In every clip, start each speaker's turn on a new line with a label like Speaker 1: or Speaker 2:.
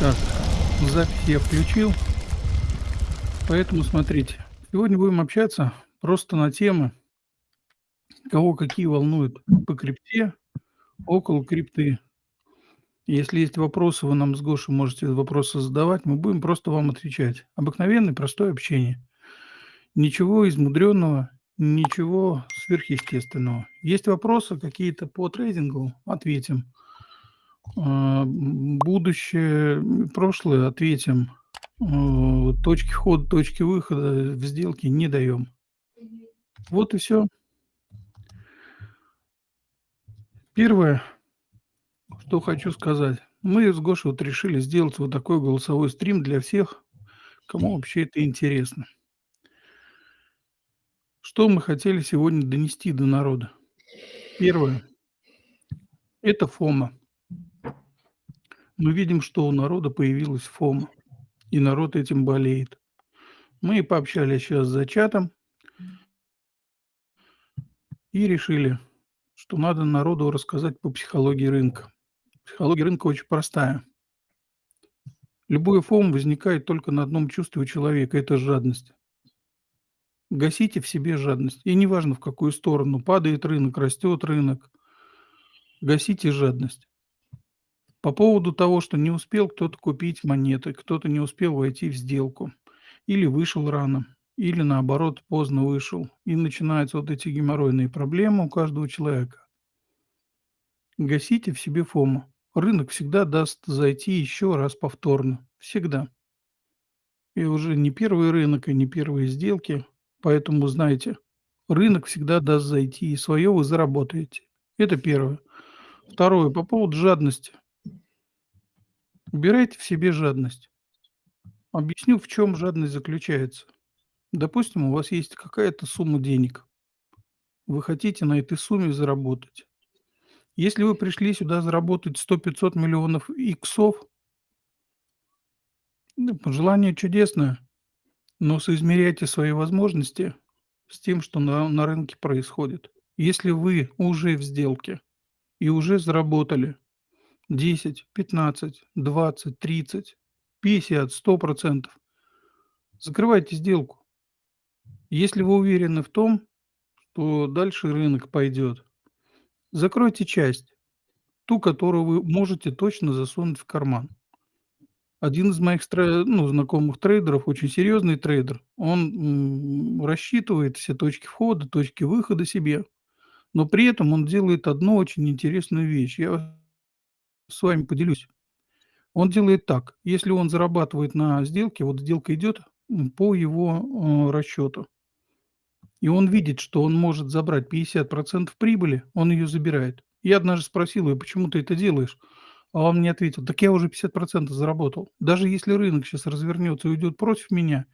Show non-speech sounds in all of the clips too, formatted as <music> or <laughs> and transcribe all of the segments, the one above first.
Speaker 1: Так, запись я включил. Поэтому смотрите, сегодня будем общаться просто на темы кого какие волнуют по крипте, около крипты. Если есть вопросы, вы нам с Гошей можете вопросы задавать, мы будем просто вам отвечать. Обыкновенное простое общение. Ничего измудренного, ничего сверхъестественного. Есть вопросы какие-то по трейдингу- ответим. А, будущее, прошлое- ответим. А, точки входа, точки выхода в сделки не даем. Вот и всё. Первое, что хочу сказать. Мы с Гошей вот решили сделать вот такой голосовой стрим для всех, кому вообще это интересно. Что мы хотели сегодня донести до народа? Первое- это FOMO. Мы видим, что у народа появилась FOMO, и народ этим болеет. Мы пообщались щас за чатом и решили, что надо народу рассказать по психологии рынка. Психология рынка очень простая. Любое FOMO возникает только на одном чувстве у человека- это жадность. Гасите в себе жадность, и неважно, в какую сторону: падает рынок, растет рынок. Гасите жадность. По поводу того, что не успел кто-то купить монеты, кто-то не успел войти в сделку, или вышел рано, или, наоборот, поздно вышел, и начинаются вот эти геморройные проблемы у каждого человека. Гасите в себе FOMO. Рынок всегда даст зайти еще раз повторно. Всегда. И уже не первый рынок, и не первые сделки. Поэтому знайте, рынок всегда даст зайти, и свое вы заработаете. Это первое. Второе, по поводу жадности. Убирайте в себе жадность. Объясню, в чём жадность заключается. Допустим, у вас есть какая-то сумма денег. Вы хотите на этой сумме заработать. Если вы пришли сюда заработать 100-500 миллионов иксов ну, пожелание чудесное, но соизмеряйте свои возможности с тем, что на на рынке происходит. Если вы уже в сделке и уже заработали 10, 15, 20, 30, 50, 100 %, закрывайте сделку. Если вы уверены в том, что дальше рынок пойдет, закройте часть, ту, которую вы можете точно засунуть в карман. Один из моих ну, знакомых трейдеров, очень серьезный трейдер, он, рассчитывает все точки входа, точки выхода себе, но при этом он делает одну очень интересную вещь. Я с вами поделюсь. Он делает так: если он зарабатывает на сделке, вот сделка идет, по его, э, расчету и он видит, что он может забрать 50 % прибыли, он ее забирает. Я однажды спросил его: "Почему ты это делаешь?" А он мне ответил: "Так я уже 50 % заработал. Даже если рынок щас развернется и уйдет против меня,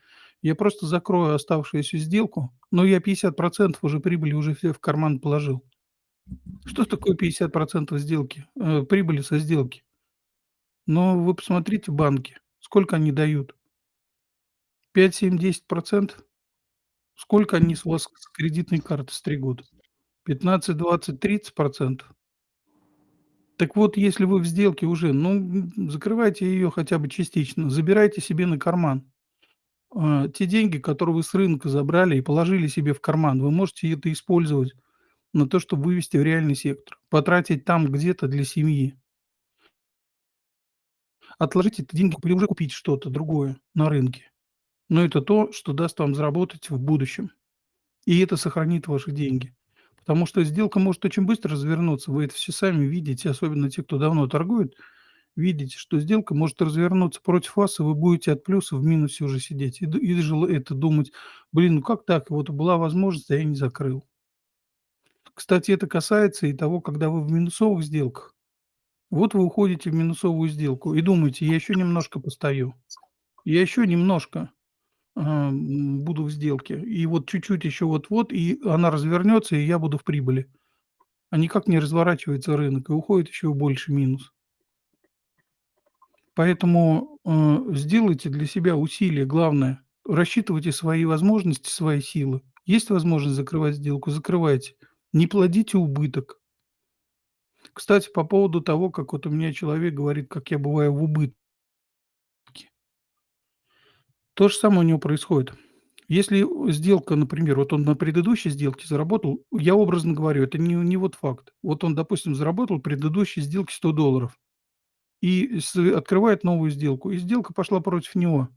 Speaker 1: я просто закрою оставшуюся сделку, но я 50 % уже прибыли уже все в карман положил". Что такое 50 % сделки, э, прибыли со сделки? Ну, вы посмотрите банки, сколько они дают? 5, 7, 10 %? Сколько они с вас с кредитной карты стригут? 15, 20, 30 %? Так вот, если вы в сделке уже, ну, закрывайте ее хотя бы частично, забирайте себе на карман. А, те деньги, которые вы с рынка забрали и положили себе в карман, вы можете это использовать на то, чтобы вывести в реальный сектор, потратить там где-то для семьи. Отложить эти деньги или уже купить что-то другое на рынке. Но это то, что даст вам заработать в будущем. И это сохранит ваши деньги. Потому что сделка может очень быстро развернуться. Вы это все сами видите, особенно те, кто давно торгует. Видите, что сделка может развернуться против вас, и вы будете от плюса в минусе уже сидеть и и это думать: "Блин, ну как так? Вот была возможность, а я не закрыл". Кстати, это касается и того, когда вы в минусовых сделках. Вот вы уходите в минусовую сделку и думаете: "Я еще немножко постою, я еще немножко, м, буду в сделке, и вот чуть-чуть еще вот-вот, и она развернется, и я буду в прибыли". А никак не разворачивается рынок, и уходит еще в больший минус. Поэтому, э, сделайте для себя усилие, главное, рассчитывайте свои возможности, свои силы. Есть возможность закрывать сделку- закрывайте, не плодите убыток. Кстати, по поводу того, как вот у меня человек говорит, как я бываю в убыт То же самое у него происходит. Если сделка, например, вот он на предыдущей сделке заработал, я образно говорю, это не не вот факт. Вот он, допустим, заработал предыдущей сделке 100 долларов и открывает новую сделку, и сделка пошла против него.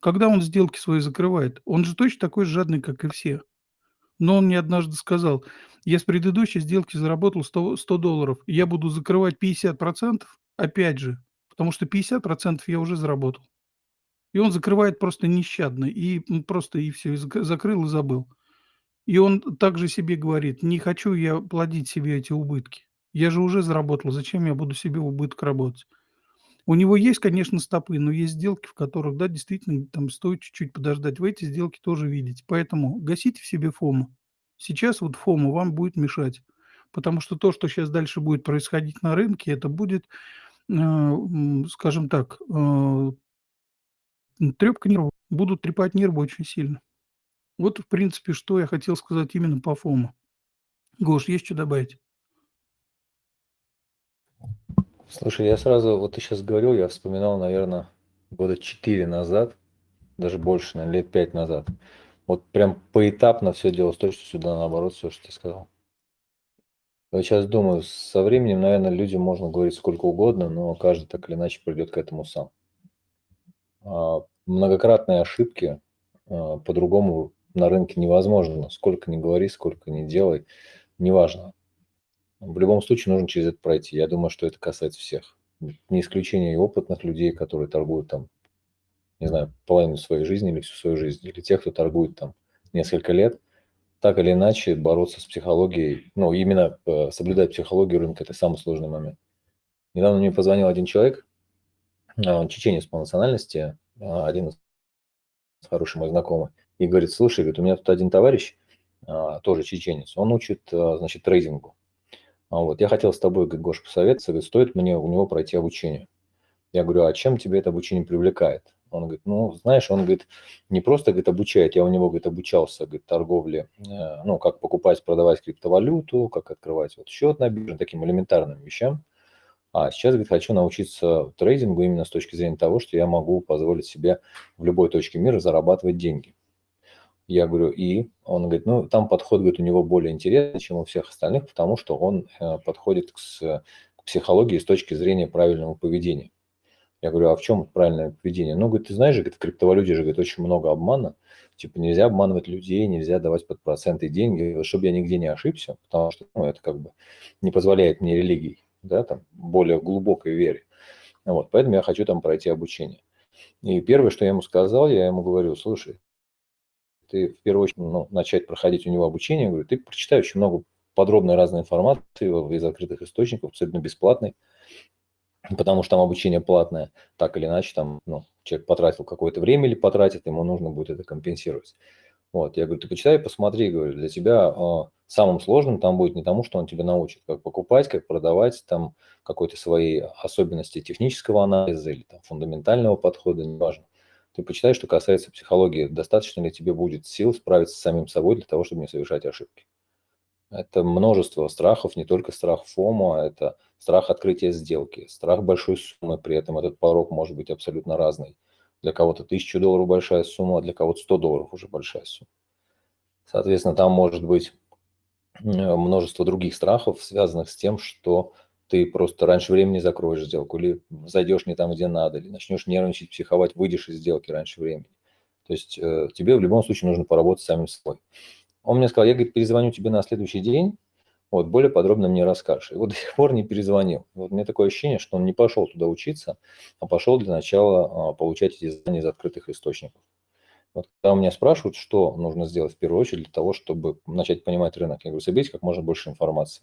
Speaker 1: Когда он сделки свои закрывает, он же точно такой же жадный, как и все. Но он мне однажды сказал: "Я с предыдущей сделки заработал 100 100 долларов, я буду закрывать 50 опять же, потому что 50 я уже заработал". И он закрывает просто нещадно, и, просто и всё, и зак закрыл и забыл. И он также себе говорит: "Не хочу я плодить себе эти убытки. Я же уже заработал, зачем я буду себе убыток работать?" У него есть, конечно, стопы, но есть сделки, в которых, да, действительно, там стоит чуть-чуть подождать. Вы эти сделки тоже видите. Поэтому гасите в себе фому. Сейчас вот фома вам будет мешать, потому что то, что сейчас дальше будет происходить на рынке, это будет, э, скажем так, э трепка нервов. Будут трепать нервы очень сильно. Вот, в принципе, что я хотел сказать именно по фома. Гош, есть чё добавить?
Speaker 2: Слушай, я сразу, вот ты сейчас говорил, я вспоминал, наверно, года 4 назад, даже больше, наверно, лет 5 назад. Вот прям поэтапно все делалось с точностью да наоборот, всё, что ты сказал. Вот щас думаю, со временем, наверно, людям можно говорить сколько угодно, но каждый так или иначе придет к этому сам. А, многократные ошибки, а, по-другому на рынке невозможно. Сколько ни говори, сколько ни делай, неважно. В любом случае нужно через это пройти. Я думаю, что это касается всех. Не исключение и опытных людей, которые торгуют там, не знаю, половину своей жизни или всю свою жизнь, или тех, кто торгует там несколько лет. Так или иначе бороться с психологией, ну, именно, э, соблюдать психологию рынка- это самый сложный момент. Недавно мне позвонил один человек, а, он чеченец по национальности, а, один из хороший мой знакомый, и говорит: "Слушай,- говорит,- у меня тут один товарищ, а, тоже чеченец, он учит, значит, трейдингу. А, вот я хотел с тобой, Гоша, посоветоваться, стоит мне у него пройти обучение". Я говорю: "А чем тебя это обучение привлекает?" Он говорит: "Ну, знаешь, он, говорит, не просто, говорит, обучает, я у него, говорит, обучался, говорит, торговле, э, ну, как покупать, продавать криптовалюту, как открывать вот счет на бирже, таким элементарным вещам. А сейчас, говорит, хочу научиться трейдингу именно с точки зрения того, что я могу позволить себе в любой точке мира зарабатывать деньги". Я говорю: "И?" Он говорит: "Ну, там подход, говорит, у него более интересный, чем у всех остальных, потому что он, э, подходит к с к психологии с точки зрения правильного поведения". Я говорю: "А в чем правильное поведение?" Ну, говорит: "Ты знаешь говорит, в криптовалюте же, говорит, очень много обмана. Типа нельзя обманывать людей, нельзя давать под проценты деньги, чтобы я нигде не ошибся, потому что, ну, это как бы не позволяет мне религией, да, там, более глубокой вере. Вот, поэтому я хочу там пройти обучение". И первое, что я ему сказал, я ему говорю: "Слушай" ты в первую очередь, ну, начать проходить у него обучение, говорю, ты прочитай очень много подробной разной информации из открытых источников, абсолютно бесплатной, потому что там обучение платное. Так или иначе, там, ну, человек потратил какое-то время или потратит, ему нужно будет это компенсировать. Вот, я говорю, ты почитай, посмотри, говорю, для тебя а, самым сложным там будет не тому, что он тебя научит, как покупать, как продавать, там, какой-то свои особенности технического анализа или там фундаментального подхода, неважно. Ты почитай, что касается психологии, достаточно ли тебе будет сил справиться с самим собой для того, чтобы не совершать ошибки. Это множество страхов, не только страх фомо, это страх открытия сделки, страх большой суммы, при этом этот порог может быть абсолютно разный. Для кого-то 1000 долларов большая сумма, а для кого-то 100 долларов уже большая сумма. Соответственно, там может быть э, множество других страхов, связанных с тем, что ты просто раньше времени закроешь сделку или зайдешь не там, где надо, или начнешь нервничать, психовать, выйдешь из сделки раньше времени. То есть э, тебе в любом случае нужно поработать самим собой. Он мне сказал, я, говорит, перезвоню тебе на следующий день, вот, более подробно мне расскажешь. И вот <laughs> до сих пор не перезвонил. Вот у меня такое ощущение, что он не пошел туда учиться, а пошел для начала а, получать эти знания из открытых источников. Вот когда у меня спрашивают, что нужно сделать в первую очередь для того, чтобы начать понимать рынок, я говорю, соберите как можно больше информации.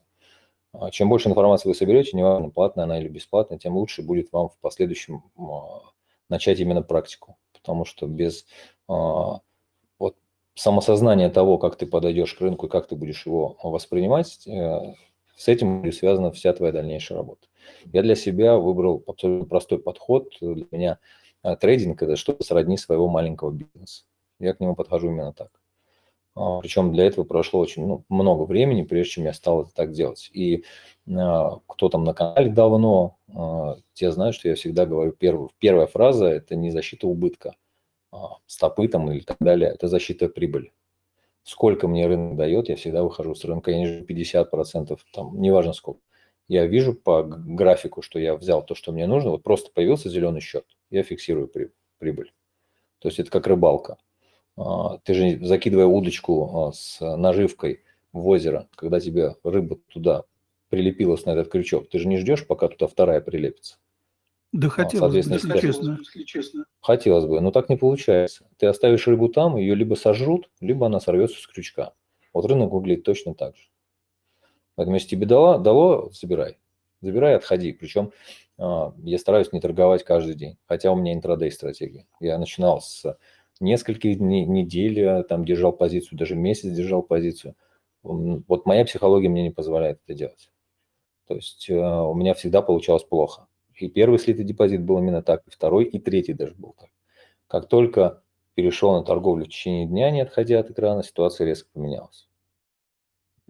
Speaker 2: А чем больше информации вы соберете, неважно, платная она или бесплатная, тем лучше будет вам в последующем а, начать именно практику. Потому что без а, вот, самосознания того, как ты подойдешь к рынку и как ты будешь его воспринимать, э, с этим связана вся твоя дальнейшая работа. Я для себя выбрал абсолютно простой подход. Для меня трейдинг – это что-то сродни своего маленького бизнеса. Я к нему подхожу именно так. А, Причем для этого прошло очень ну, много времени, прежде чем я стал это так делать. И а, кто там на канале давно, а, те знают, что я всегда говорю, первую, первая фраза – это не защита убытка, стопы там или так далее, это защита прибыли. Сколько мне рынок дает, я всегда выхожу с рынка, я ниже 50%, там, неважно сколько. Я вижу по графику, что я взял то, что мне нужно, вот просто появился зеленый счет, я фиксирую прибыль. То есть это как рыбалка. А, ты же, закидывая удочку а, с наживкой в озеро, когда тебе рыба туда прилепилась на этот крючок, ты же не ждешь, пока туда вторая прилепится.
Speaker 1: Да хотелось бы, если честно. честно.
Speaker 2: Хотелось бы, но так не получается. Ты оставишь рыбу там, ее либо сожрут, либо она сорвется с крючка. Вот рынок выглядит точно так же. Поэтому если тебе дало, дало забирай. Забирай, отходи. Причем а, я стараюсь не торговать каждый день, хотя у меня интрадей стратегия. Я начинал с нескольких дней, недель, там держал позицию, даже месяц держал позицию. Вот моя психология мне не позволяет это делать. То есть э, у меня всегда получалось плохо. И первый слитый депозит был именно так, и второй, и третий даже был так. Как только перешел на торговлю в течение дня, не отходя от экрана, ситуация резко поменялась.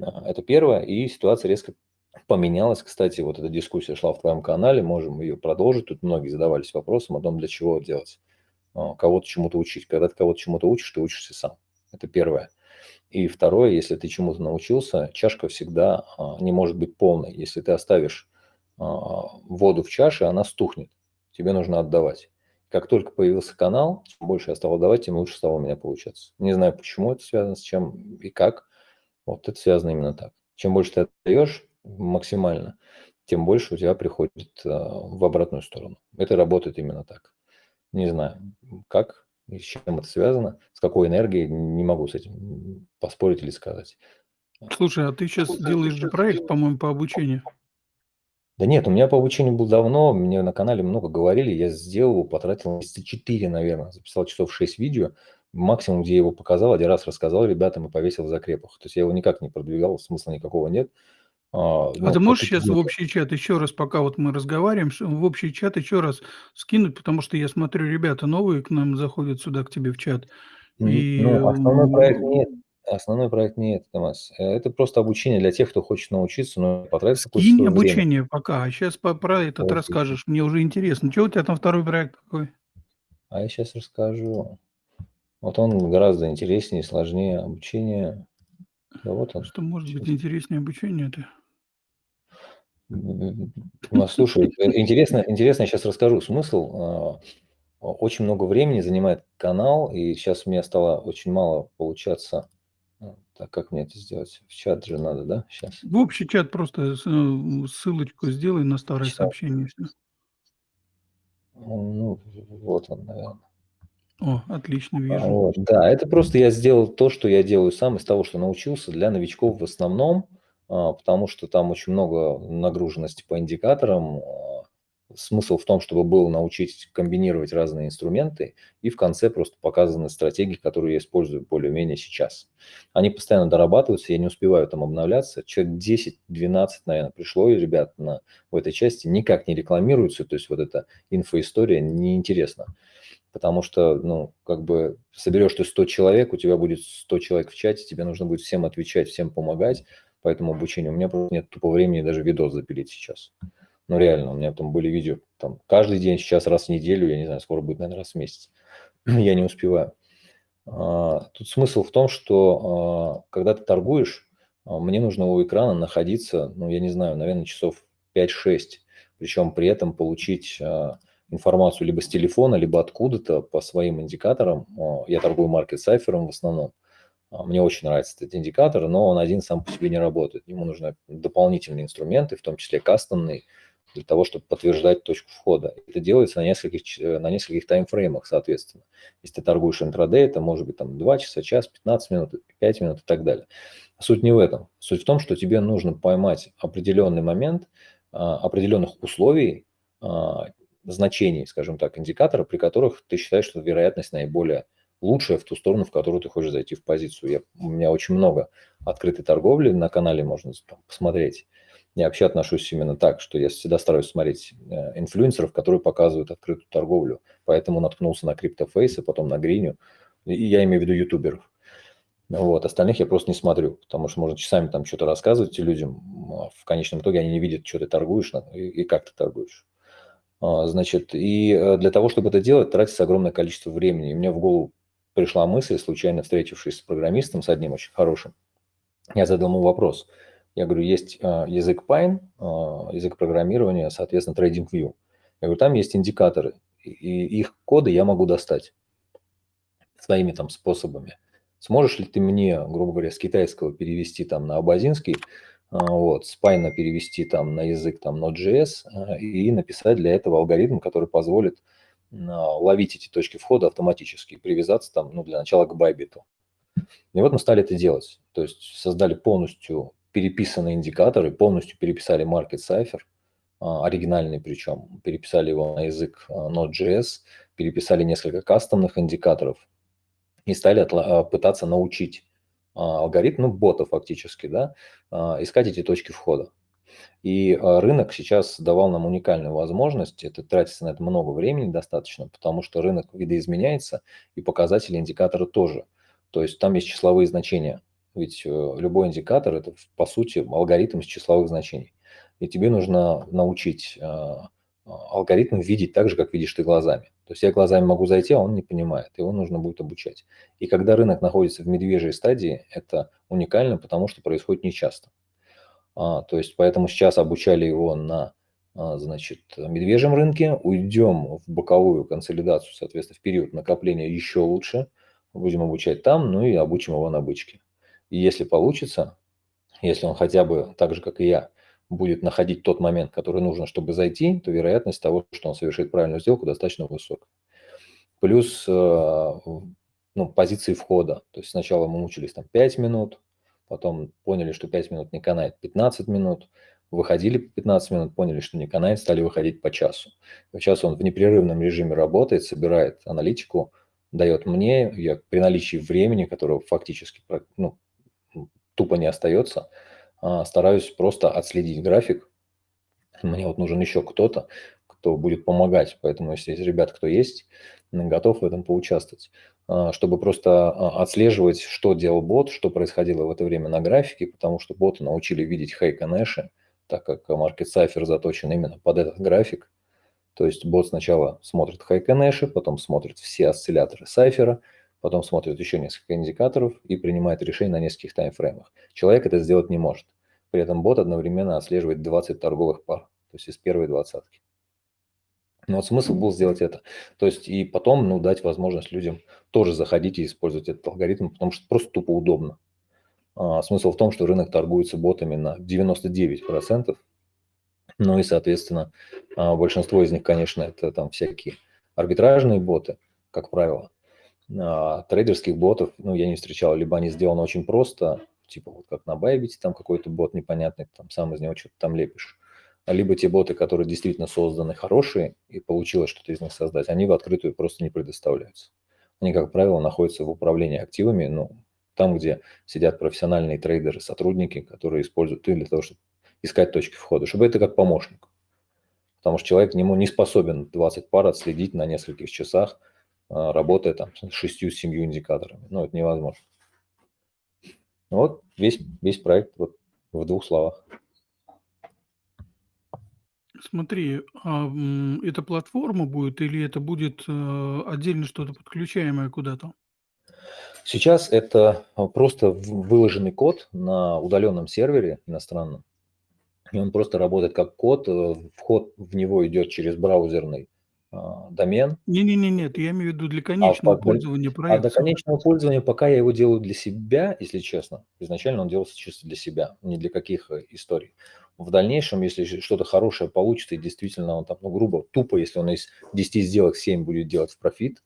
Speaker 2: А, это первое, и ситуация резко поменялась. Кстати, вот эта дискуссия шла в твоем канале, можем ее продолжить. Тут многие задавались вопросом о том, для чего делать, а, кого-то чему-то учить. Когда ты кого-то чему-то учишь, ты учишься сам. Это первое. И второе, если ты чему-то научился, чашка всегда а, не может быть полной. Если ты оставишь воду в чаше, она стухнет. Тебе нужно отдавать. Как только появился канал, чем больше я стал отдавать, тем лучше стало у меня получаться. Не знаю, почему это связано, с чем и как. Вот это связано именно так. Чем больше ты отдаешь максимально, тем больше у тебя приходит в обратную сторону. Это работает именно так. Не знаю, как и с чем это связано, с какой энергией, не могу с этим поспорить или сказать.
Speaker 1: Слушай, а ты сейчас Слушай, делаешь же проект, по-моему, по обучению.
Speaker 2: Да нет, у меня по обучению был давно, мне на канале много говорили, я сделал, потратил месяца 4, наверное, записал часов 6 видео, максимум, где я его показал, один раз рассказал ребятам и повесил в закрепах. То есть я его никак не продвигал, смысла никакого нет.
Speaker 1: А, ну, а ты можешь сейчас в общий чат еще раз, пока вот мы разговариваем, в общий чат еще раз скинуть, потому что я смотрю, ребята новые к нам заходят сюда, к тебе в чат.
Speaker 2: И... Ну, основной проект нет. Основной проект не это, Томас. Э, это просто обучение для тех, кто хочет научиться, но потратить
Speaker 1: Скинь обучение время. пока, а сейчас по, про этот вот. расскажешь. Мне уже интересно. Что у тебя там второй проект какой?
Speaker 2: А я сейчас расскажу. Вот он гораздо интереснее, сложнее обучение.
Speaker 1: Да вот он. Что может быть интереснее обучение-то?
Speaker 2: Ну, слушай, э, интересно, интересно, я сейчас расскажу смысл. А, очень много времени занимает канал, и сейчас мне стало очень мало получаться так, как мне это сделать? В чат же надо, да, сейчас?
Speaker 1: В общий чат просто э, ссылочку сделай на старое Чат. сообщение.
Speaker 2: Ну, вот он, наверное.
Speaker 1: О, отлично, А, вижу.
Speaker 2: Вот, да, это просто я сделал то, что я делаю сам из того, что научился для новичков в основном, потому что там очень много нагруженности по индикаторам, а, Смысл в том, чтобы было научить комбинировать разные инструменты и в конце просто показаны стратегии, которые я использую более-менее сейчас. Они постоянно дорабатываются, я не успеваю там обновляться. Человек 10-12, наверное, пришло, и ребят на, в этой части никак не рекламируются, то есть вот эта инфоистория неинтересна. Потому что, ну, как бы соберешь ты 100 человек, у тебя будет 100 человек в чате, тебе нужно будет всем отвечать, всем помогать, поэтому обучение. У меня просто нет тупо времени даже видос запилить сейчас. Ну, реально, у меня там были видео там каждый день, сейчас раз в неделю, я не знаю, скоро будет, наверное, раз в месяц. <clears throat> я не успеваю. А, тут смысл в том, что а, когда ты торгуешь, а, мне нужно у экрана находиться, ну, я не знаю, наверное, часов 5-6, причем при этом получить информацию либо с телефона, либо откуда-то по своим индикаторам. Я торгую маркет сайфером в основном. Мне очень нравится этот индикатор, но он один сам по себе не работает. Ему нужны дополнительные инструменты, в том числе кастомный, для того, чтобы подтверждать точку входа. Это делается на нескольких, э, на нескольких таймфреймах, соответственно. Если ты торгуешь интрадей, это может быть там 2 часа, час, 15 минут, 5 минут и так далее. Суть не в этом. Суть в том, что тебе нужно поймать определенный момент, а, определенных условий, а, значений, скажем так, индикатора, при которых ты считаешь, что вероятность наиболее лучшая в ту сторону, в которую ты хочешь зайти в позицию. Я, у меня очень много открытой торговли на канале, можно там, посмотреть. Я вообще отношусь именно так, что я всегда стараюсь смотреть э, инфлюенсеров, которые показывают открытую торговлю. Поэтому наткнулся на CryptoFace, потом на Гриню. И я имею в виду ютуберов. Вот, остальных я просто не смотрю, потому что можно часами там что-то рассказывать людям, а в конечном итоге они не видят, что ты торгуешь и, и как ты торгуешь. А, значит, и э, для того, чтобы это делать, тратится огромное количество времени. И мне в голову пришла мысль, случайно встретившись с программистом, с одним очень хорошим. Я задал ему вопрос. Я говорю, есть а, язык Pine, а, язык программирования, соответственно, TradingView. Я говорю, там есть индикаторы, и их коды я могу достать своими там способами. Сможешь ли ты мне, грубо говоря, с китайского перевести там на абазинский, а, вот, с Python перевести там на язык там Node.js и написать для этого алгоритм, который позволит ловить эти точки входа автоматически, привязаться там, ну, для начала к Bybit. И вот мы стали это делать. То есть создали полностью переписанные индикаторы, полностью переписали Market Cipher, оригинальный причем, переписали его на язык Node.js, переписали несколько кастомных индикаторов, и стали а, пытаться научить а, алгоритм, ну, бота фактически, да, а, искать эти точки входа. И рынок сейчас давал нам уникальную возможность, это тратится на это много времени достаточно, потому что рынок видоизменяется, и показатели индикатора тоже. То есть там есть числовые значения, ведь э, любой индикатор – это, по сути, алгоритм из числовых значений. И тебе нужно научить алгоритм видеть так же, как видишь ты глазами. То есть я глазами могу зайти, а он не понимает, его нужно будет обучать. И когда рынок находится в медвежьей стадии, это уникально, потому что происходит нечасто. А, то есть поэтому сейчас обучали его на а, значит, медвежьем рынке, уйдем в боковую консолидацию, соответственно, в период накопления еще лучше, будем обучать там, ну и обучим его на бычке. И если получится, если он хотя бы так же, как и я, будет находить тот момент, который нужно, чтобы зайти, то вероятность того, что он совершит правильную сделку, достаточно высока. Плюс э, ну, позиции входа. То есть сначала мы мучились там 5 минут, потом поняли, что 5 минут не канает 15 минут, выходили по 15 минут, поняли, что не канает, стали выходить по часу. Сейчас он в непрерывном режиме работает, собирает аналитику, дает мне, я при наличии времени, которого фактически ну, тупо не остается, а, стараюсь просто отследить график. Мне вот нужен еще кто-то, кто будет помогать. Поэтому, если есть ребят, кто есть, готов в этом поучаствовать. А, чтобы просто а, отслеживать, что делал бот, что происходило в это время на графике, потому что боты научили видеть хейк и нэши, так как Market Cipher заточен именно под этот график. То есть бот сначала смотрит хейк и нэши, потом смотрит все осцилляторы сайфера, потом смотрит еще несколько индикаторов и принимает решение на нескольких таймфреймах. Человек это сделать не может. При этом бот одновременно отслеживает 20 торговых пар, то есть из первой двадцатки. Но вот смысл был сделать это. То есть и потом ну, дать возможность людям тоже заходить и использовать этот алгоритм, потому что просто тупо удобно. А, смысл в том, что рынок торгуется ботами на 99%. Ну и, соответственно, а, большинство из них, конечно, это там всякие арбитражные боты, как правило. А, трейдерских ботов, ну, я не встречал, либо они сделаны очень просто, типа вот как на Bybit, там какой-то бот непонятный, там сам из него что-то там лепишь. А либо те боты, которые действительно созданы хорошие, и получилось что-то из них создать, они в открытую просто не предоставляются. Они, как правило, находятся в управлении активами, ну, там, где сидят профессиональные трейдеры, сотрудники, которые используют их для того, чтобы искать точки входа, чтобы это как помощник. Потому что человек ему не способен 20 пар отследить на нескольких часах, а, работая там с шестью-семью индикаторами. Ну, это невозможно. Вот весь, весь проект вот в двух словах.
Speaker 1: Смотри, а, это платформа будет или это будет э, отдельно что-то подключаемое куда-то?
Speaker 2: Сейчас это а, просто выложенный код на удаленном сервере иностранном. И он просто работает как код, э, вход в него идет через браузерный а, домен.
Speaker 1: Не-не-не, нет, я имею в виду для конечного
Speaker 2: А,
Speaker 1: пользования
Speaker 2: а до конечного пользования пока я его делаю для себя, если честно. Изначально он делался чисто для себя, не для каких э, историй. В дальнейшем, если что-то хорошее получится, и действительно он там, ну, грубо, тупо, если он из 10 сделок 7 будет делать в профит,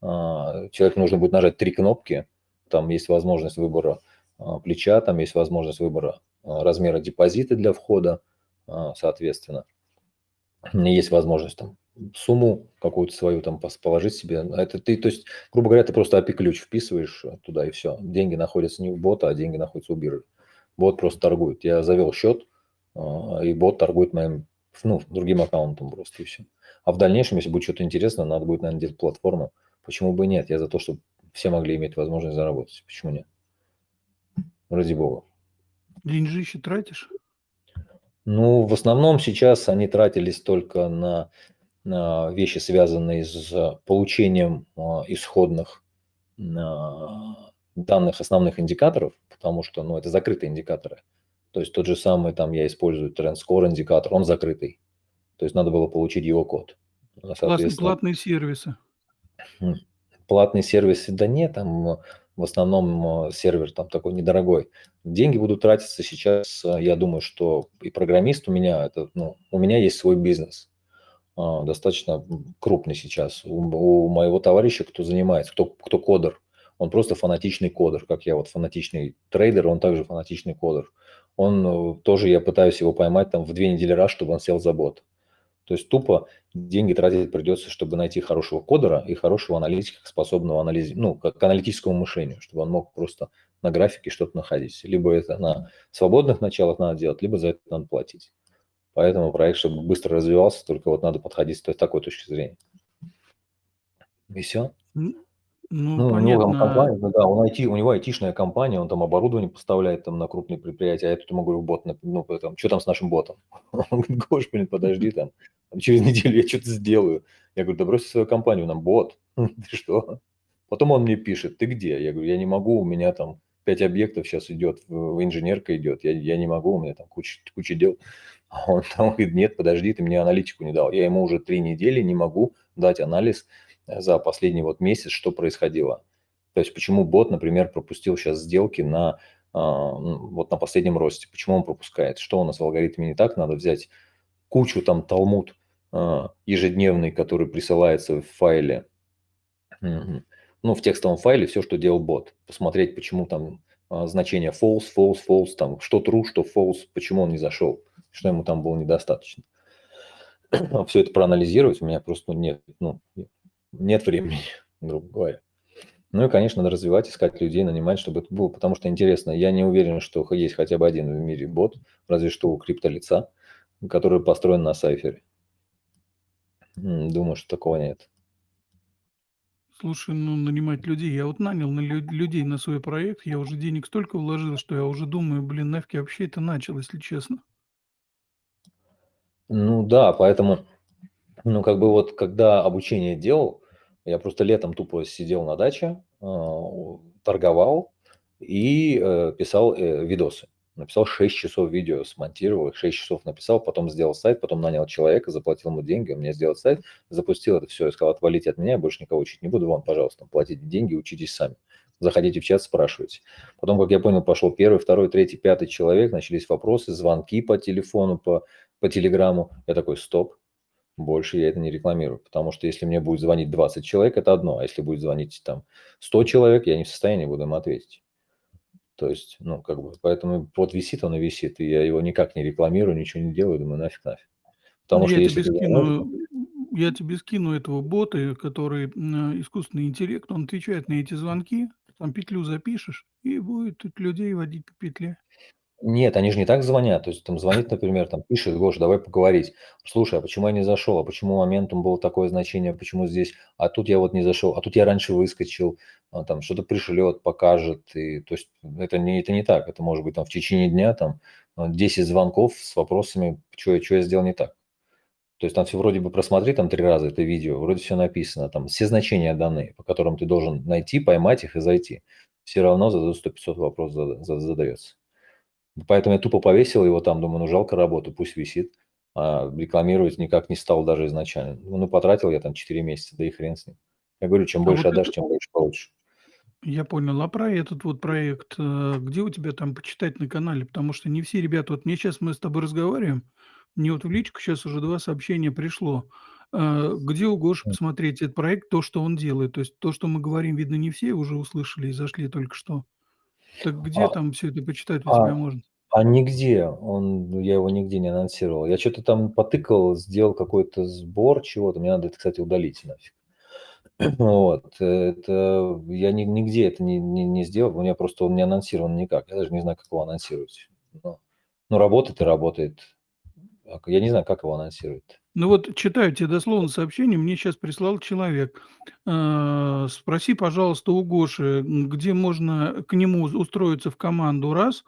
Speaker 2: а, человеку нужно будет нажать три кнопки, там есть возможность выбора а, плеча, там есть возможность выбора размера депозита для входа, соответственно. Есть возможность там сумму какую-то свою там положить себе. Это ты, то есть, грубо говоря, ты просто API-ключ вписываешь туда и все. Деньги находятся не у бота, а деньги находятся у биржи. Бот просто торгует. Я завел счет, а, и бот торгует моим, ну, другим аккаунтом просто и все. А в дальнейшем, если будет что-то интересное, надо будет, наверное, делать платформу. Почему бы и нет? Я за то, чтобы все могли иметь возможность заработать. Почему нет? Ради бога.
Speaker 1: Деньжище тратишь?
Speaker 2: Ну, в основном сейчас они тратились только на а, вещи, связанные с получением а, исходных данных основных индикаторов, потому что ну, это закрытые индикаторы. То есть тот же самый, там я использую Trend Score индикатор, он закрытый. То есть надо было получить его код.
Speaker 1: Платные сервисы.
Speaker 2: Платные сервисы, да нет, там в основном сервер там такой недорогой. Деньги будут тратиться сейчас, я думаю, что и программист у меня, это, ну, у меня есть свой бизнес, достаточно крупный сейчас. У, у моего товарища, кто занимается, кто, кто кодер, он просто фанатичный кодер, как я вот фанатичный трейдер, он также фанатичный кодер. Он э, тоже, я пытаюсь его поймать там в две недели раз, чтобы он сел за бот. То есть тупо деньги тратить придется, чтобы найти хорошего кодера и хорошего аналитика, способного анализ... ну, к аналитическому мышлению, чтобы он мог просто на графике что-то находить. Либо это на свободных началах надо делать, либо за это надо платить. Поэтому проект, чтобы быстро развивался, только вот надо подходить с такой точки зрения. И все.
Speaker 1: Ну, ну.
Speaker 2: У него там компания, ну да, он IT, у него айтишная компания, он там оборудование поставляет там на крупные предприятия, а я тут ему говорю, бот, ну, там, что там с нашим ботом? <laughs> Он говорит, Гош, блин, подожди там, через неделю я что-то сделаю. Я говорю, да брось свою компанию, нам бот. <laughs> Ты что? Потом он мне пишет, ты где? Я говорю, я не могу, у меня там пять объектов сейчас идет, инженерка идет, я, я не могу, у меня там куча, куча дел. Он <laughs> там говорит, нет, подожди, ты мне аналитику не дал. Я ему уже три недели не могу дать анализ за последний вот месяц, что происходило. То есть почему бот, например, пропустил сейчас сделки на а, вот на последнем росте. Почему он пропускает? Что у нас в алгоритме не так? Надо взять кучу там талмуд а, ежедневный, который присылается в файле, ну, в текстовом файле все, что делал бот. Посмотреть, почему там а, значение false, false, false, там что true, что false, почему он не зашел, что ему там было недостаточно. <clears throat> Все это проанализировать у меня просто нет, ну, нет времени, <laughs> грубо говоря. Ну и, конечно, надо развивать, искать людей, нанимать, чтобы это было, потому что интересно. Я не уверен, что есть хотя бы один в мире бот, разве что у криптолица, который построен на сайфере. Думаю, что такого нет.
Speaker 1: Слушай, ну нанимать людей. Я вот нанял на лю- людей на свой проект, я уже денег столько вложил, что я уже думаю, блин, нафиг вообще это начал, если честно.
Speaker 2: Ну да, поэтому, ну как бы вот когда обучение делал, я просто летом тупо сидел на даче, а, торговал и э, писал э, видосы. Написал 6 часов видео, смонтировал их, 6 часов написал, потом сделал сайт, потом нанял человека, заплатил ему деньги, он мне сделал сайт, запустил это все и сказал, отвалите от меня, я больше никого учить не буду, вам, пожалуйста, платите деньги, учитесь сами. Заходите в чат, спрашивайте. Потом, как я понял, пошел первый, второй, третий, пятый человек, начались вопросы, звонки по телефону, по, по телеграмму. Я такой, стоп, больше я это не рекламирую, потому что если мне будет звонить 20 человек, это одно, а если будет звонить там 100 человек, я не в состоянии буду им ответить. То есть, ну, как бы, поэтому вот висит он и висит, и я его никак не рекламирую, ничего не делаю, думаю, нафиг, нафиг.
Speaker 1: Потому ну, что я если тебе скину, я тебе скину этого бота, который искусственный интеллект, он отвечает на эти звонки, там петлю запишешь, и будет людей водить по петле.
Speaker 2: Нет, они же не так звонят. То есть там звонит, например, там пишет, Гоша, давай поговорить. Слушай, а почему я не зашел? А почему моментум было такое значение? Почему здесь? А тут я вот не зашел. А тут я раньше выскочил. А, там что-то пришлет, покажет. И, то есть это не, это не так. Это может быть там в течение дня там 10 звонков с вопросами, что я, что я сделал не так. То есть там все вроде бы просмотри там три раза это видео, вроде все написано, там все значения даны, по которым ты должен найти, поймать их и зайти. Все равно задают 100-500 вопросов задается. Поэтому я тупо повесил его там, думаю, ну жалко работу, пусть висит. А рекламировать никак не стал даже изначально. Ну, ну потратил я там 4 месяца, да и хрен с ним. Я говорю, чем а больше вот отдашь, это... тем больше получишь.
Speaker 1: Я понял. А про этот вот проект, э, где у тебя там почитать на канале? Потому что не все ребята, вот мне сейчас мы с тобой разговариваем, мне вот в личку сейчас уже два сообщения пришло. Э, где у Гоши посмотреть этот проект, то, что он делает? То есть то, что мы говорим, видно, не все уже услышали и зашли только что. Так где а, там все это почитать у а, тебя можно?
Speaker 2: А нигде, он, я его нигде не анонсировал. Я что-то там потыкал, сделал какой-то сбор чего-то. Мне надо это, кстати, удалить нафиг. <clears throat> Вот, это я ни, нигде это не, не, не сделал, у меня просто он не анонсирован никак. Я даже не знаю, как его анонсировать. Но, ну, работает и работает. Я не знаю, как его анонсировать.
Speaker 1: Ну вот читаю тебе дословно сообщение, мне сейчас прислал человек. Э, спроси, пожалуйста, у Гоши, где можно к нему устроиться в команду, раз.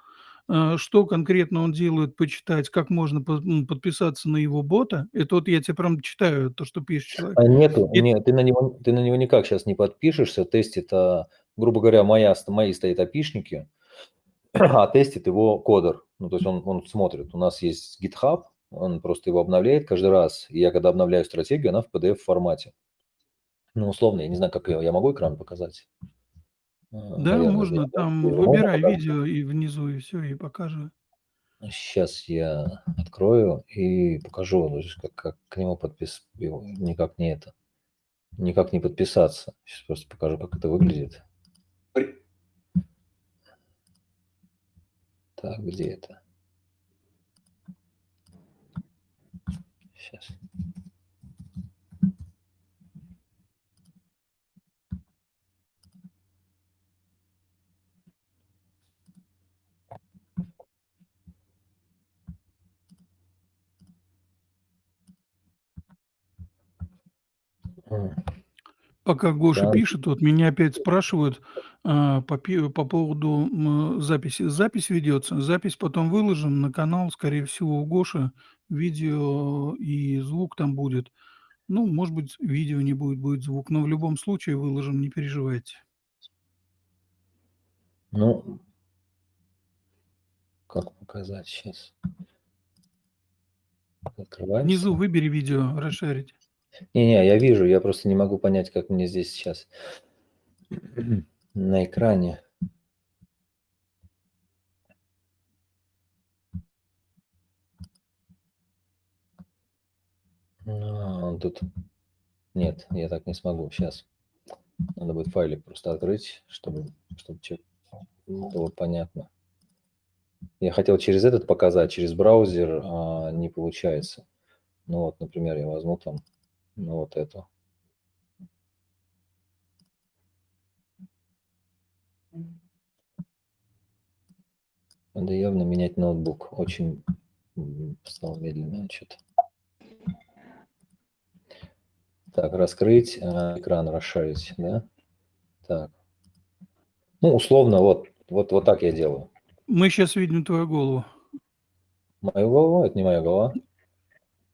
Speaker 1: э, что конкретно он делает, почитать, как можно подписаться на его бота. Это вот я тебе прям читаю то, что пишет человек.
Speaker 2: А нету,
Speaker 1: Эт
Speaker 2: нет, ты на него ты на него никак щас не подпишешься. Тестит, а, грубо говоря, моя мои стоят опишники, <clears throat> а тестит его кодер. Ну, то есть он он смотрит. У нас есть GitHub, он просто его обновляет каждый раз. И я когда обновляю стратегию, она в PDF формате. Ну, условно, я не знаю, как её я могу экран показать? А,
Speaker 1: Да,
Speaker 2: наверное,
Speaker 1: можно.
Speaker 2: да.
Speaker 1: Там
Speaker 2: Можно
Speaker 1: выбирай
Speaker 2: показать?
Speaker 1: видео и внизу, и всё, и показывай.
Speaker 2: Щас я открою и покажу, есть как как к нему подпис никак не это, никак не подписаться. Щас просто покажу, как это выглядит. Так, где это? М.
Speaker 1: Пока Гоша
Speaker 2: Да.
Speaker 1: пишет, вот меня опять спрашивают, а, по по поводу, м, записи. Запись ведется, запись потом выложим на канал, скорее всего, у Гоши. Видео и звук там будет. Ну, может быть, видео не будет, будет звук, но в любом случае выложим, не переживайте.
Speaker 2: Ну Как показать щас?
Speaker 1: Внизу
Speaker 2: Открывается?
Speaker 1: выбери видео, расшарить.
Speaker 2: Не не, я вижу, я просто не могу понять, как мне здесь сейчас <clears throat> на экране. А, он тут Нет, я так не смогу. Щас. Надо будет файлик просто открыть, чтобы чтобы было понятно. Я хотел через этот показать, через браузер, а не получается. Ну вот, например, я возьму там, ну, вот эту. Надо явно менять ноутбук. Очень, стал медленный чё-то. Так, раскрыть, а, экран расшарить, да? Так. Ну, условно, вот вот вот так я делаю.
Speaker 1: Мы щас видим твою голову.
Speaker 2: Мою голову? Это не моя голова?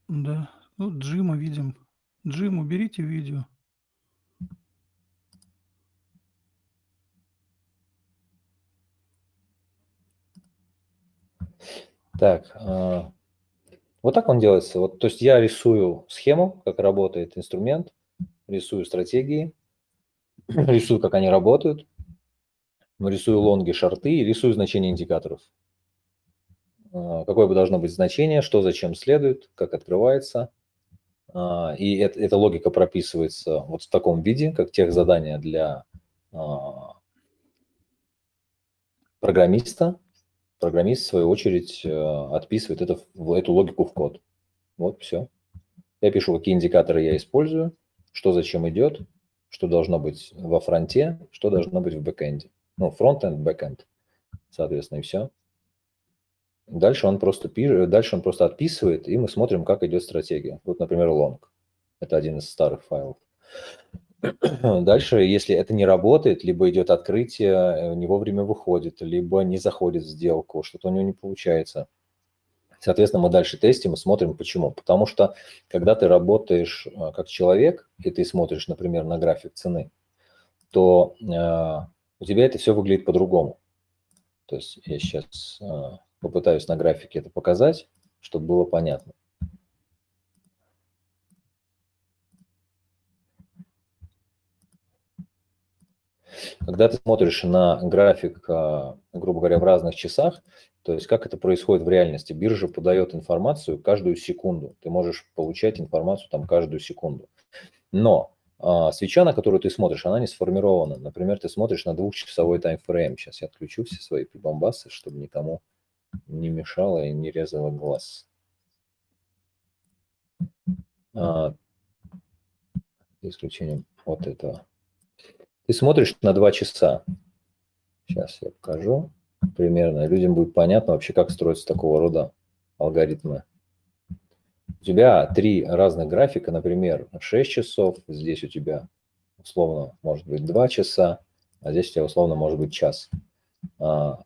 Speaker 1: Да, ну, Джима видим. Джим, уберите видео.
Speaker 2: Так, а, вот так он делается. Вот, то есть я рисую схему, как работает инструмент, рисую стратегии, <clears throat> рисую, как они работают, рисую лонги, шорты рисую значения индикаторов. А, какое бы должно быть значение, что зачем следует, как открывается. А, и эт эта логика прописывается вот в таком виде, как техзадание для, а программиста. Программист, в свою очередь, а, отписывает это эту логику в код. Вот всё. Я пишу, какие индикаторы я использую, что зачем идет, что должно быть во фронте, что должно быть в бэкэнде. Ну, фронтенд, бэкэнд, соответственно, и всё. Дальше он просто пи дальше он просто отписывает, и мы смотрим, как идет стратегия. Вот, например, лонг. Это один из старых файлов. <clears throat> Дальше, если это не работает, либо идет открытие, э, не вовремя выходит, либо не заходит в сделку, что-то у него не получается. Соответственно, мы дальше тестим и смотрим, почему. Потому что, когда ты работаешь, а, как человек, и ты смотришь, например, на график цены, то, а, у тебя это всё выглядит по-другому. То есть я щас, а, попытаюсь на графике это показать, чтоб было понятно. Когда ты смотришь на график, а, грубо говоря, в разных часах, то есть как это происходит в реальности? Биржа подает информацию каждую секунду. Ты можешь получать информацию там каждую секунду. Но, а, свеча, на которую ты смотришь, она не сформирована. Например, ты смотришь на двухчасовой таймфрейм. Щас я отключу все свои прибамбасы, чтобы никому не мешало и не резало глаз. А исключением вот этого. Ты смотришь на 2 часа. Щас я покажу примерно. Людям будет понятно вообще, как строятся такого рода алгоритмы. У тебя 3 разных графика, например, 6 часов, здесь у тебя условно может быть 2 часа, а здесь у тебя условно может быть час. А,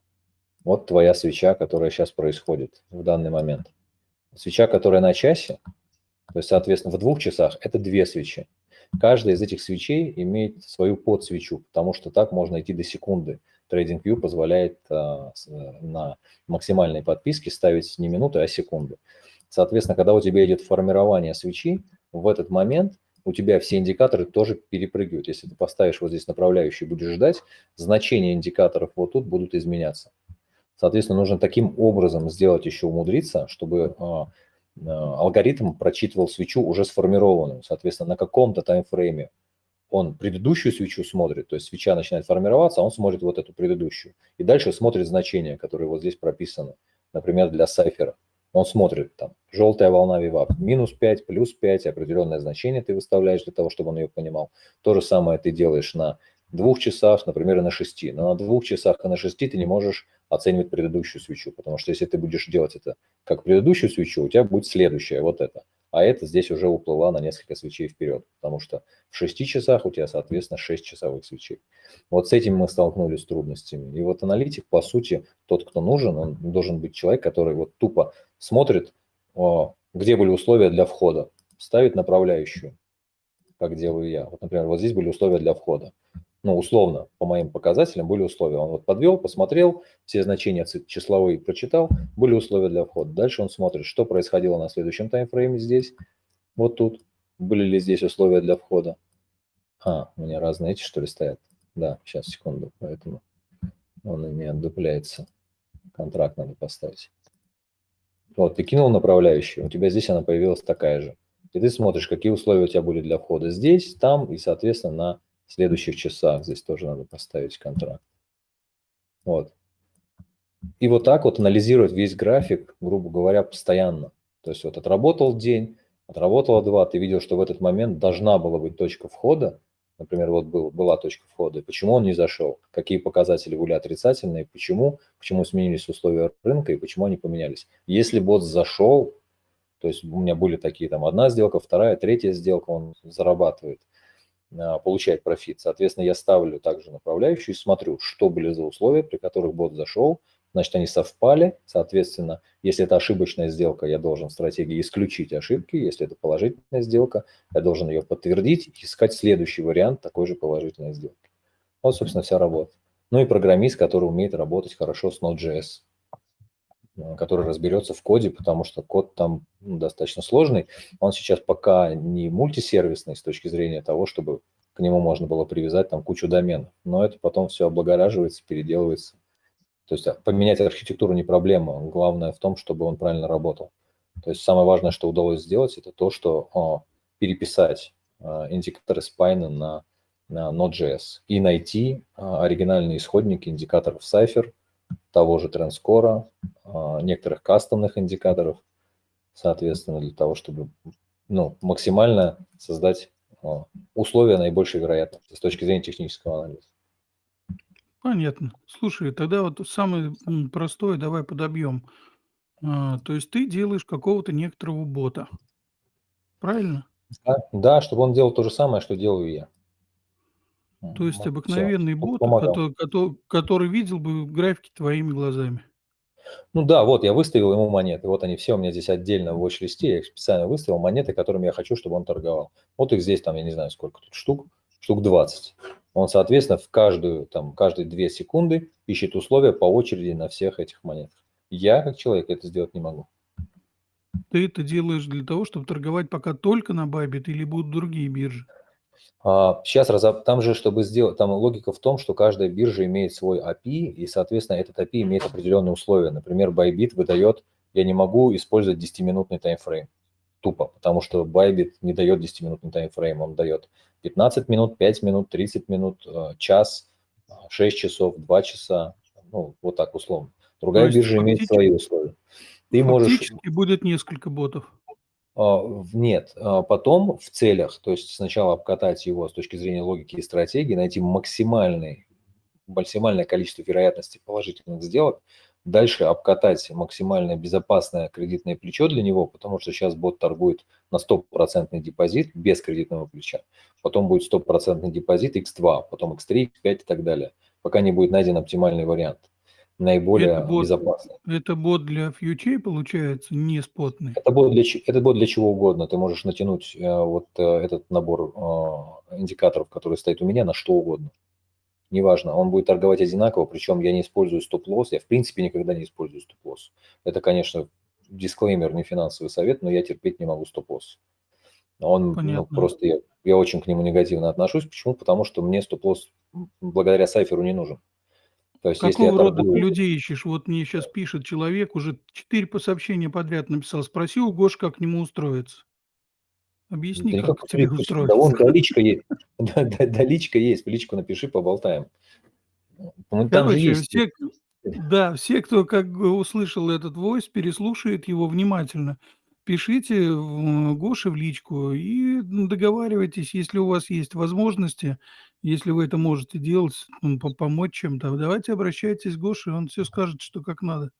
Speaker 2: Вот твоя свеча, которая сейчас происходит в данный момент. Свеча, которая на часе, то есть, соответственно, в двух часах это две свечи. Каждая из этих свечей имеет свою подсвечу, потому что так можно идти до секунды. TradingView позволяет а, на максимальной подписке ставить не минуты, а секунды. Соответственно, когда у тебя идет формирование свечи, в этот момент у тебя все индикаторы тоже перепрыгивают. Если ты поставишь вот здесь направляющий будешь ждать, значения индикаторов вот тут будут изменяться. Соответственно, нужно таким образом сделать еще умудриться, чтобы а, алгоритм прочитывал свечу уже сформированную. Соответственно, на каком-то таймфрейме он предыдущую свечу смотрит, то есть свеча начинает формироваться, а он смотрит вот эту предыдущую. И дальше смотрит значения, которые вот здесь прописаны, например, для сайфера. Он смотрит там, желтая волна вивап, минус 5, плюс 5, определенное значение ты выставляешь для того, чтобы он ее понимал. То же самое ты делаешь на двух часах, например, и на шести. Но на двух часах и на шести ты не можешь оценивать предыдущую свечу, потому что если ты будешь делать это как предыдущую свечу, у тебя будет следующая, вот это. А это здесь уже уплыла на несколько свечей вперед, потому что в 6 часах у тебя, соответственно, 6 часовых свечей. Вот с этим мы столкнулись с трудностями. И вот аналитик, по сути, тот, кто нужен, он должен быть человек, который вот тупо смотрит, где были условия для входа, ставит направляющую, как делаю я. Вот, например, вот здесь были условия для входа ну, условно, по моим показателям были условия. Он вот подвел, посмотрел, все значения числовые прочитал, были условия для входа. Дальше он смотрит, что происходило на следующем таймфрейме здесь, вот тут, были ли здесь условия для входа. А, у меня разные эти, что ли, стоят? Да, сейчас, секунду, поэтому он не отдупляется. Контракт надо поставить. Вот, ты кинул направляющую, у тебя здесь она появилась такая же. И ты смотришь, какие условия у тебя были для входа здесь, там и, соответственно, на следующих часах. Здесь тоже надо поставить контракт. Вот. И вот так вот анализировать весь график, грубо говоря, постоянно. То есть вот отработал день, отработал два, ты видел, что в этот момент должна была быть точка входа, например, вот был, была точка входа, почему он не зашел, какие показатели были отрицательные, почему, почему сменились условия рынка и почему они поменялись. Если бот зашел, то есть у меня были такие там одна сделка, вторая, третья сделка, он зарабатывает – получать профит. Соответственно, я ставлю также направляющую и смотрю, что были за условия, при которых бот зашел. Значит, они совпали. Соответственно, если это ошибочная сделка, я должен в стратегии исключить ошибки. Если это положительная сделка, я должен ее подтвердить и искать следующий вариант такой же положительной сделки. Вот, собственно, вся работа. Ну и программист, который умеет работать хорошо с Node.js. Э, который разберется в коде, потому что код там ну, достаточно сложный. Он сейчас пока не мультисервисный с точки зрения того, чтобы к нему можно было привязать там кучу доменов, но это потом все облагораживается, переделывается. То есть а, поменять архитектуру не проблема, главное в том, чтобы он правильно работал. То есть самое важное, что удалось сделать, это то, что о, переписать а, индикаторы спайна на, на Node.js и найти о, оригинальные исходники индикаторов Cypher, того же трендскора, а, некоторых кастомных индикаторов, соответственно, для того, чтобы ну, максимально создать а, условия наибольшей вероятности с точки зрения технического анализа.
Speaker 1: Понятно. Слушай, тогда вот самое простое давай подобьем. А, то есть ты делаешь какого-то некоторого бота, правильно?
Speaker 2: Да, да, чтобы он делал то же самое, что делаю я.
Speaker 1: То есть обыкновенный бот, кото кото который видел бы графики твоими глазами.
Speaker 2: Ну да, вот я выставил ему монеты. Вот они все у меня здесь отдельно в watch-листе. Я их специально выставил, монеты, которыми я хочу, чтобы он торговал. Вот их здесь там, я не знаю, сколько тут штук, штук 20. Он, соответственно, в каждую, там, каждые 2 секунды ищет условия по очереди на всех этих монетах. Я, как человек, это сделать не могу.
Speaker 1: Ты это делаешь для того, чтобы торговать пока только на Bybit или будут другие биржи?
Speaker 2: Сейчас а, там же, чтобы сделать, там логика в том, что каждая биржа имеет свой API, и, соответственно, этот API имеет определенные условия. Например, Bybit выдает, я не могу использовать 10-минутный таймфрейм. Тупо, потому что Bybit не дает 10-минутный таймфрейм, он дает 15 минут, 5 минут, 30 минут, э, час, 6 часов, 2 часа, ну, вот так условно. Другая биржа имеет свои условия.
Speaker 1: Ты можешь... будет несколько ботов.
Speaker 2: А, нет, а потом в целях, то есть сначала обкатать его с точки зрения логики и стратегии, найти максимальный, максимальное количество вероятности положительных сделок, дальше обкатать максимально безопасное кредитное плечо для него, потому что сейчас бот торгует на стопроцентный депозит без кредитного плеча, потом будет стопроцентный депозит X2, потом X3, X5 и так далее, пока не будет найден оптимальный вариант.
Speaker 1: Это
Speaker 2: наиболее
Speaker 1: бот
Speaker 2: безопасный.
Speaker 1: это бот для фьючей получается, не спотный?
Speaker 2: Это бот для это бот для чего угодно. Ты можешь натянуть, э, вот, э, этот набор, а, индикаторов, который стоит у меня, на что угодно. Неважно, он будет торговать одинаково, причем я не использую стоп-лосс, я в принципе никогда не использую стоп-лосс. Это, конечно, дисклеймер, не финансовый совет, но я терпеть не могу стоп-лосс. Он, ну, просто я я очень к нему негативно отношусь. Почему? Потому что мне стоп-лосс, благодаря сайферу не нужен. То есть если
Speaker 1: Какого рода
Speaker 2: торгую
Speaker 1: людей ищешь? Вот мне щас пишет человек, уже 4 по сообщения подряд написал: "Спроси у Гоши, как к нему устроиться". Объясни,
Speaker 2: Да
Speaker 1: как к тебе
Speaker 2: да
Speaker 1: устроиться.
Speaker 2: вон, да, личка есть. <laughs> Да да да, личка есть, в личку напиши, поболтаем. Ну, там же есть
Speaker 1: все, <laughs> да, все, кто как услышал этот войс, переслушает его внимательно. Пишите в Гоше в личку и, м, договаривайтесь, если у вас есть возможности, если вы это можете делать, по помочь чем-то, давайте обращайтесь к Гоше, он всё скажет, что как надо.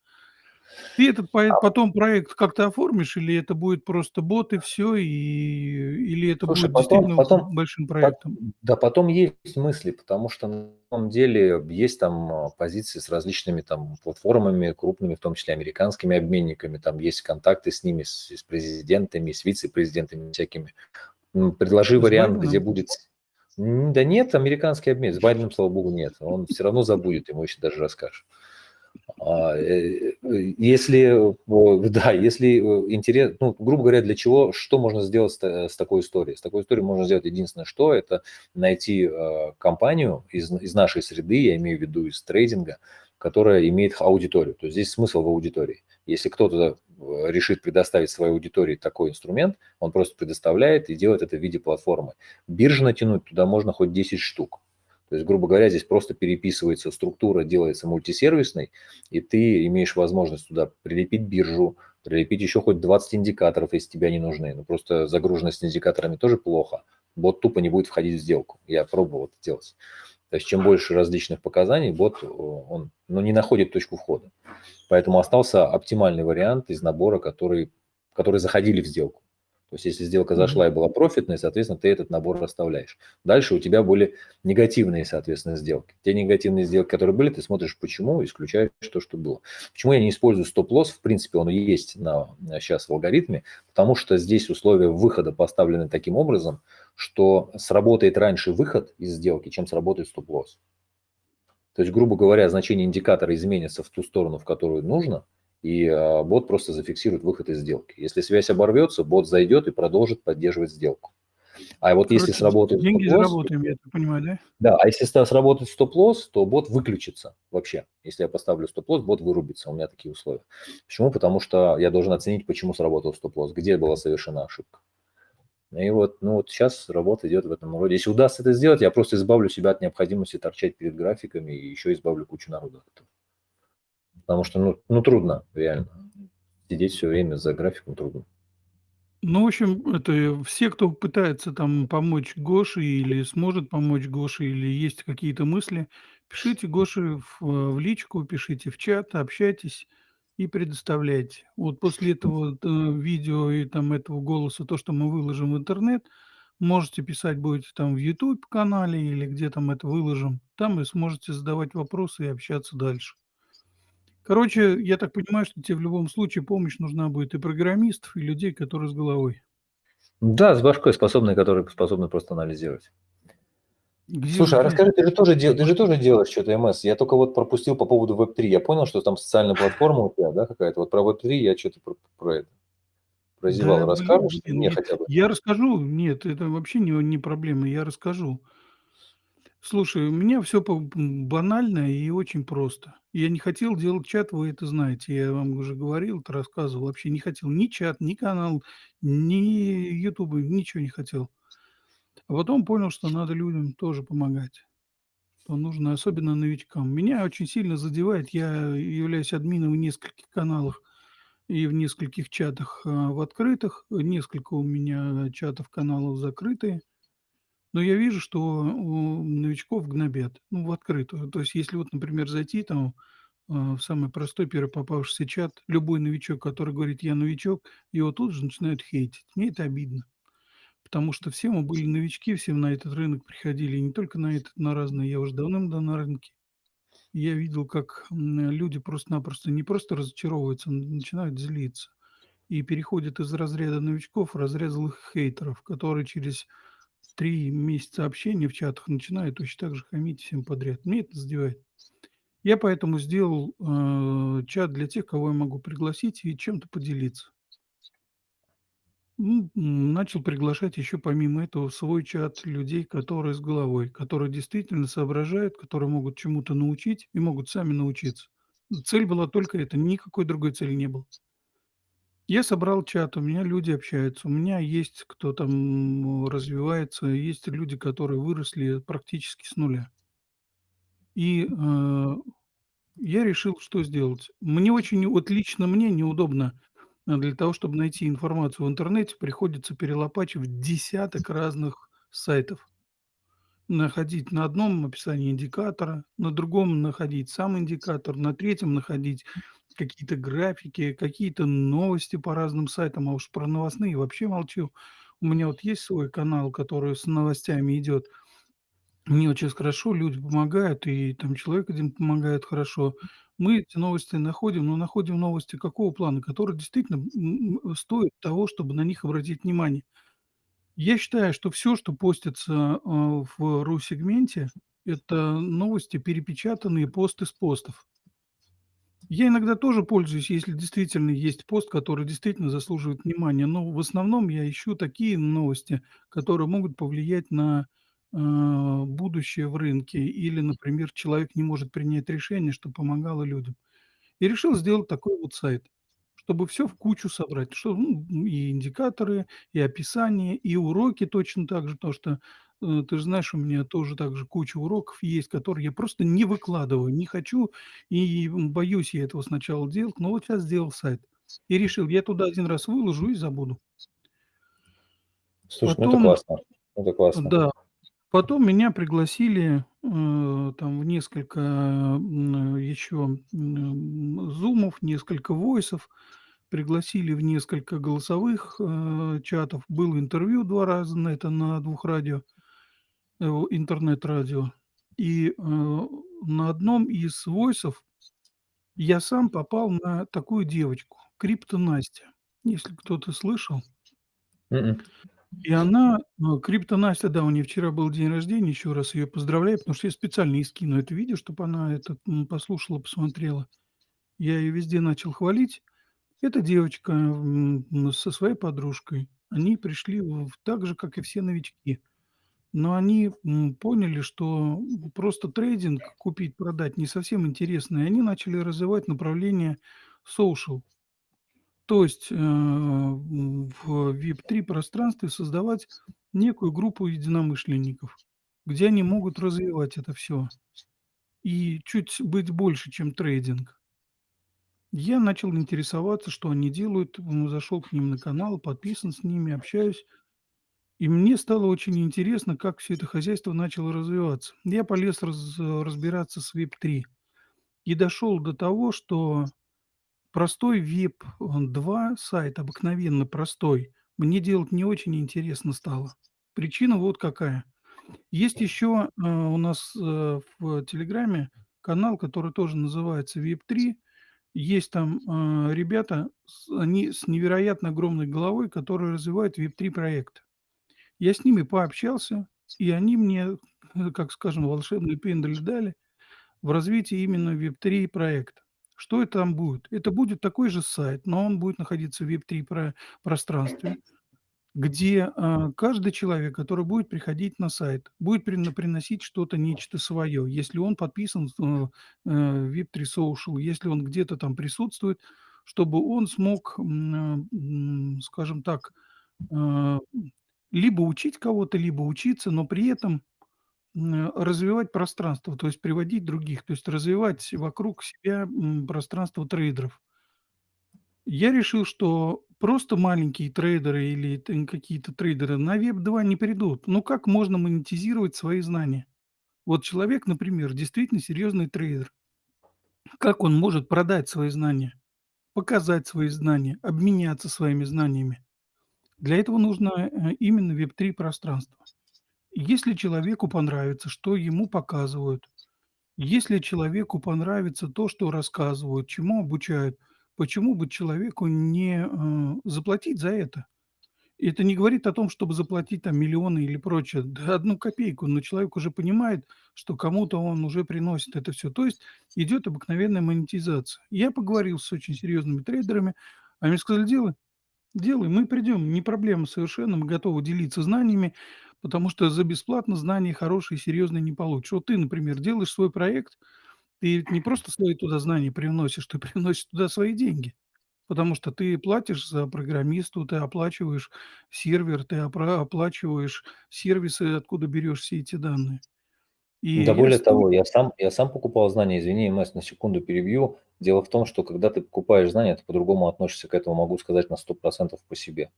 Speaker 1: Ты этот по
Speaker 2: А
Speaker 1: потом проект как-то оформишь или это будет просто бот и всё, и или это
Speaker 2: Слушай,
Speaker 1: будет
Speaker 2: потом
Speaker 1: действительно
Speaker 2: потом
Speaker 1: большим проектом?
Speaker 2: да, потом есть мысли, потому что на самом деле есть там, а, позиции с различными там платформами крупными, в том числе американскими обменниками, там есть контакты с ними, с с президентами, с вице-президентами всякими. Предложи вариант, где будет да нет, американский обмен, с Байденом, слава богу, нет. Он всё равно забудет, ему если даже расскажешь. А, э, э, если, о, <laughs> да, если, э, интере ну, грубо говоря, для чего, что можно сделать с с такой историей? С такой историей можно сделать единственное что- это найти, а, компанию из из нашей среды, я имею в виду из трейдинга, которая имеет аудиторию. То есть здесь смысл в аудитории. Если кто-то, э, решит предоставить своей аудитории такой инструмент, он просто предоставляет и делает это в виде платформы. Биржи натянуть туда можно хоть 10 штук. То есть, грубо говоря, здесь просто переписывается структура, делается мультисервисной, и ты имеешь возможность туда прилепить биржу, прилепить еще хоть 20 индикаторов, если тебе они нужны. Но просто загруженность индикаторами тоже плохо. Бот тупо не будет входить в сделку. Я пробовал это делать. То есть чем больше различных показаний, бот, о он, ну, не находит точку входа. Поэтому остался оптимальный вариант из набора, который которые заходили в сделку. То есть если сделка зашла и была профитной, соответственно, ты этот набор оставляешь. Дальше у тебя были негативные, соответственно, сделки. Те негативные сделки, которые были, ты смотришь почему, исключаешь то, что было. Почему я не использую стоп-лосс? В принципе, он есть на щас в алгоритме, потому что здесь условия выхода поставлены таким образом, что сработает раньше выход из сделки, чем сработает стоп-лосс. То есть, грубо говоря, значение индикатора изменится в ту сторону, в которую нужно, и, а, бот просто зафиксирует выход из сделки. Если связь оборвется, бот зайдет и продолжит поддерживать сделку. А вот если
Speaker 1: Короче, д
Speaker 2: сработает
Speaker 1: деньги заработаем, я так понимаю, да?
Speaker 2: Да, а если сработает стоп-лосс, то бот выключится вообще. Если я поставлю стоп-лосс, бот вырубится, у меня такие условия. Почему? Потому что я должен оценить, почему сработал стоп-лосс, где была совершена ошибка. И вот, ну, вот щас работа идет в этом роде. Если удастся это сделать, я просто избавлю себя от необходимости торчать перед графиками и еще избавлю кучу этого. Потому что, ну ну, трудно реально. Сидеть всё время за графиком трудно.
Speaker 1: Ну, в общем, это все, кто пытается там помочь Гоше или сможет помочь Гоше, или есть какие-то мысли, пишите Гоше в в личку, пишите в чат, общайтесь и предоставляйте. Вот после этого т видео и там этого голоса, то, что мы выложим в интернет, можете писать будете там в "Ютуб"-канале или где там это выложим, там и сможете задавать вопросы и общаться дальше. Короче, я так понимаю, что те в любом случае помощь нужна будет и программистов, и людей, которые с головой.
Speaker 2: Да, с башкой способной, которые способны просто анализировать.
Speaker 1: Где
Speaker 2: Слушай, а расскажи, ты же тоже дел ты же тоже делаешь чё-то МС? Я тока вот пропустил по поводу Web3. Я понял, что там социальная платформа у тебя, да, какая-то. Вот про Web3 я чё-то про про это прозевал.
Speaker 1: Да,
Speaker 2: Расскажешь
Speaker 1: блин,
Speaker 2: мне
Speaker 1: я
Speaker 2: хотя бы?
Speaker 1: я расскажу. Нет, это вообще не не проблема, я расскажу. Слушай, у меня м, банально и очень просто. Я не хотел делать чат, вы это знаете. Я вам уже говорил, это рассказывал. Вообще не хотел ни чат, ни канал, ни "Ютуба", ничего не хотел. А потом понял, что надо людям тоже помогать, что нужно, особенно новичкам. Меня очень сильно задевает, я являюсь админом в нескольких каналах и в нескольких чатах, а, в открытых. Несколько у меня чатов, каналов закрытые. Но я вижу, что новичков гнобят, ну, в открытую. То есть, если вот, например, зайти там, а, в самый простой первый попавшийся чат, любой новичок, который говорит: "Я новичок", его тут же начинают хейтить. Мне это обидно. Потому что все мы были новички, все на этот рынок приходили, и не только на этот, на разные. Я уже давным-давно на рынке. Я видел, как, люди просто-напросто не просто разочаровываются, н начинают злиться и переходят из разряда новичков в разряд злых хейтеров, которые через 3 месяца общения в чатах начинают точно так же хамить всем подряд. Меня это задевает. Я поэтому сделал, э, чат для тех, кого я могу пригласить и чем-то поделиться. М, начал приглашать еще помимо этого в свой чат людей, которые с головой, которые действительно соображают, которые могут чему-то научить и могут сами научиться. Цель была только эта, никакой другой цели не было. Я собрал чат, у меня люди общаются, у меня есть кто там развивается, есть люди, которые выросли практически с нуля. И, э, я решил, что сделать. Мне очень, вот лично мне неудобно, для того, чтобы найти информацию в интернете, приходится перелопачивать десяток разных сайтов. Находить на одном описание индикатора, на другом находить сам индикатор, на третьем находить какие-то графики, какие-то новости по разным сайтам, а уж про новостные вообще молчу. У меня вот есть свой канал, который с новостями идет. Мне щас хорошо, люди помогают, и там человек один помогает хорошо. Мы эти новости находим, но находим новости какого плана? Которые действительно, стоят того, чтобы на них обратить внимание. Я считаю, что всё, что постится, э, в ру-сегменте- это новости, перепечатанные пост из постов. Я иногда тоже пользуюсь, если действительно есть пост, который действительно заслуживает внимания, но в основном я ищу такие новости, которые могут повлиять на, будущее в рынке или, например, человек не может принять решение, что помогало людям. И решил сделать такой вот сайт, чтобы всё в кучу собрать, что, ну, и индикаторы, и описание, и уроки точно так же. Потому что, э, ты же знаешь, у меня тоже так же куча уроков есть, которые я просто не выкладываю, не хочу и, боюсь я этого сначала делать. Но вот щас сделал сайт и решил, я туда 1 раз выложу и забуду.
Speaker 2: Слушай, ну это
Speaker 1: Потом,
Speaker 2: классно, это классно.
Speaker 1: да, потом меня пригласили, э, там в несколько, м, еще, м, зумов, несколько войсов, пригласили в несколько голосовых, э, чатов. Было интервью 2 раза на это, на 2 радио, э, интернет-радио. И, э, на одном из войсов я сам попал на такую девочку Крипто Настя, если кто-то слышал.
Speaker 2: М.
Speaker 1: И она, э, Крипто Настя, да, у нее вчера был день рождения, еще раз ее поздравляю, потому что я специально ей скину это видео, чтоб она это, послушала, посмотрела. Я ее везде начал хвалить. Эта девочка, со своей подружкой, они пришли в так же, как и все новички. Но они, поняли, что просто трейдинг, купить-продать, не совсем интересно, и они начали развивать направление social. То есть, э, в веб-3 пространстве создавать некую группу единомышленников, где они могут развивать это всё и чуть быть больше, чем трейдинг. Я начал интересоваться, что они делают, м, зашел к ним на канал, подписан с ними, общаюсь. И мне стало очень интересно, как всё это хозяйство начало развиваться. Я полез раз разбираться с веб-3 и дошел до того, что простой веб-2 сайт, обыкновенно простой, мне делать не очень интересно стало. Причина вот какая. Есть еще, э, у нас, э, в "Телеграме" канал, который тоже называется "Веб-3". Есть там, э, ребята, с они с невероятно огромной головой, которые развивают веб-3 проекты. Я с ними пообщался, и они мне, <laughs> как скажем, волшебный пендель дали в развитии именно веб-3 проекта. Что это там будет? Это будет такой же сайт, но он будет находиться в веб-3 про пространстве, где, э, каждый человек, который будет приходить на сайт, будет прино приносить что-то, нечто свое. Если он подписан, э, э, в веб-3 social, если он где-то там присутствует, чтобы он смог, м, скажем так, э, либо учить кого-то, либо учиться, но при этом, развивать пространство, то есть приводить других, то есть развивать вокруг себя, пространство трейдеров. Я решил, что просто маленькие трейдеры или какие-то трейдеры на веб-2 не придут. Ну, как можно монетизировать свои знания? Вот человек, например, действительно серьезный трейдер. Как он может продать свои знания, показать свои знания, обменяться своими знаниями? Для этого нужно, э, именно веб-3 пространство. Если человеку понравится, что ему показывают Если человеку понравится то, что рассказывают, чему обучают, почему бы человеку не, э, заплатить за это? Это не говорит о том, чтобы заплатить там миллионы или прочее, да 1 копейку, но человек уже понимает, что кому-то он уже приносит это всё. То есть идет обыкновенная монетизация. Я поговорил с очень серьезными трейдерами, они сказали: "Делай, делай, мы придем, не проблема совершенно, мы готовы делиться знаниями, потому что за бесплатно знания хорошие, серьезные не получишь". Вот ты, например, делаешь свой проект, ты не просто свои туда знания привносишь, ты привносишь туда свои деньги, потому что ты платишь за программисту, ты оплачиваешь сервер, ты опра оплачиваешь сервисы, откуда берешь все эти данные. И
Speaker 2: Да более того, я сам я сам покупал знания. Извини, Месс, на секунду перебью. Дело в том, что когда ты покупаешь знания, ты по-другому относишься к этому, могу сказать на 100 % по себе.